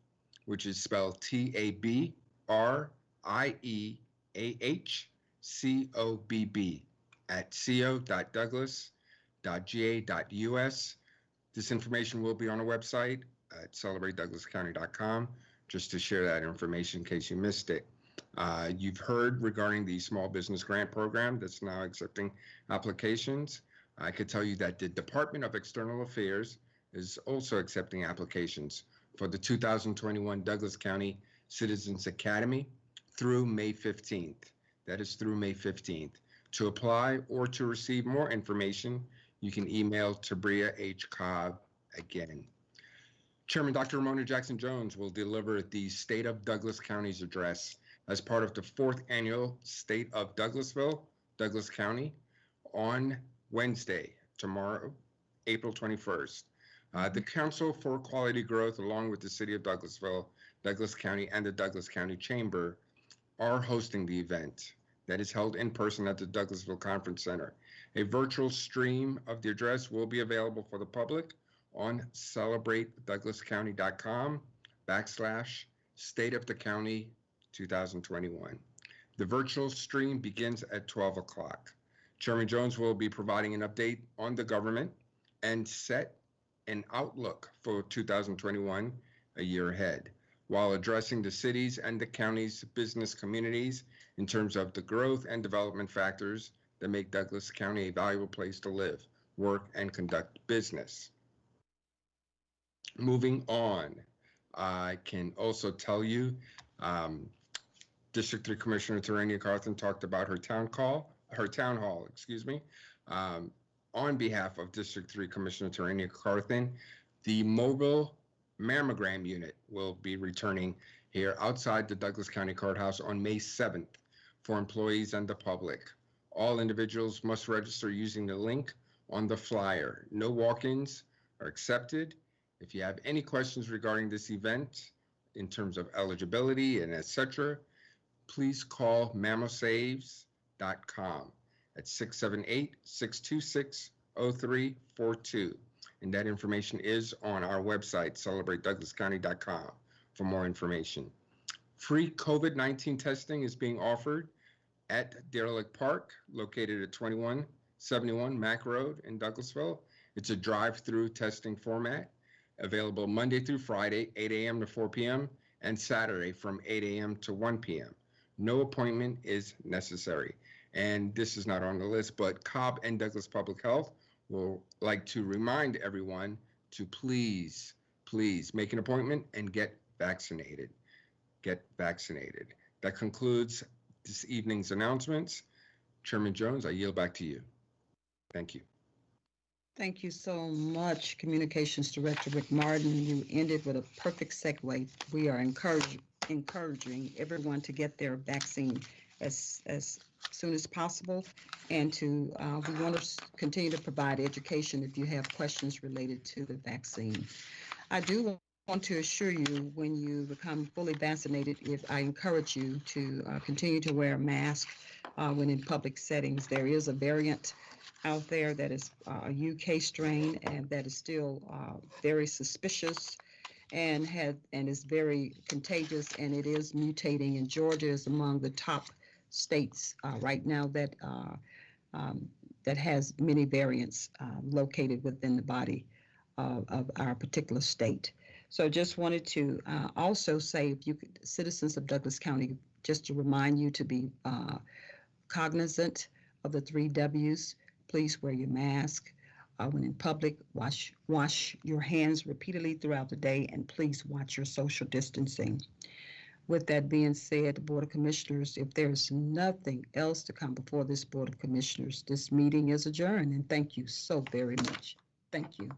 which is spelled T A B R I E A H C O B B, at co.douglas.ga.us. This information will be on our website at celebratedouglascounty.com, just to share that information in case you missed it. Uh, You've heard regarding the Small Business Grant Program that's now accepting applications. I could tell you that the Department of External Affairs is also accepting applications for the 2021 Douglas County Citizens Academy through May 15th. That is through May 15th. To apply or to receive more information, you can email Tabria H. Cobb again. Chairman Dr. Romona Jackson Jones will deliver the State of Douglas County's address as part of the fourth annual State of Douglasville, Douglas County, on Wednesday, tomorrow, April 21st. Uh, the Council for Quality Growth, along with the City of Douglasville, Douglas County, and the Douglas County Chamber, are hosting the event that is held in person at the Douglasville Conference Center. A virtual stream of the address will be available for the public on celebratedouglascounty.com backslash state of the county 2021. The virtual stream begins at 12 o'clock. Chairman Jones will be providing an update on the government and set an outlook for 2021, a year ahead, while addressing the cities and the county's business communities in terms of the growth and development factors that make Douglas County a valuable place to live, work, and conduct business. Moving on, I can also tell you, um, District Three Commissioner Tarenia Carthen talked about her town call, her town hall, excuse me. Um, on behalf of District Three Commissioner Tarenia Carthen, the mobile mammogram unit will be returning here outside the Douglas County Courthouse on May 7th for employees and the public. All individuals must register using the link on the flyer. No walk-ins are accepted. If you have any questions regarding this event in terms of eligibility and etc., please call mammosaves.com at 678-626-0342. And that information is on our website, celebratedouglascounty.com for more information. Free COVID-19 testing is being offered at Deer Lick Park, located at 2171 Mack Road in Douglasville. It's a drive-through testing format, available Monday through Friday, 8 a.m. to 4 p.m., and Saturday from 8 a.m. to 1 p.m. No appointment is necessary. And this is not on the list, but Cobb and Douglas Public Health will like to remind everyone to please, please make an appointment and get vaccinated. Get vaccinated. That concludes this evening's announcements. Chairman Jones, I yield back to you. Thank you. Thank you so much, Communications Director Rick Martin. You ended with a perfect segue. We are encouraging, encouraging everyone to get their vaccine as, as soon as possible. And to, uh, we want to continue to provide education if you have questions related to the vaccine. I do want to assure you, when you become fully vaccinated, if I encourage you to uh, continue to wear a mask uh, when in public settings. There is a variant out there that is uh, a UK strain and that is still uh, very suspicious and had and is very contagious and it is mutating and Georgia is among the top states uh, right now that uh, um, that has many variants located within the body of our particular state. So just wanted to uh, also say if you could, citizens of Douglas County, just to remind you to be uh, cognizant of the three W's. Please wear your mask. Uh, when in public, wash wash your hands repeatedly throughout the day, and please watch your social distancing. With that being said, the Board of Commissioners, if there's nothing else to come before this Board of Commissioners, this meeting is adjourned, and thank you so very much. Thank you.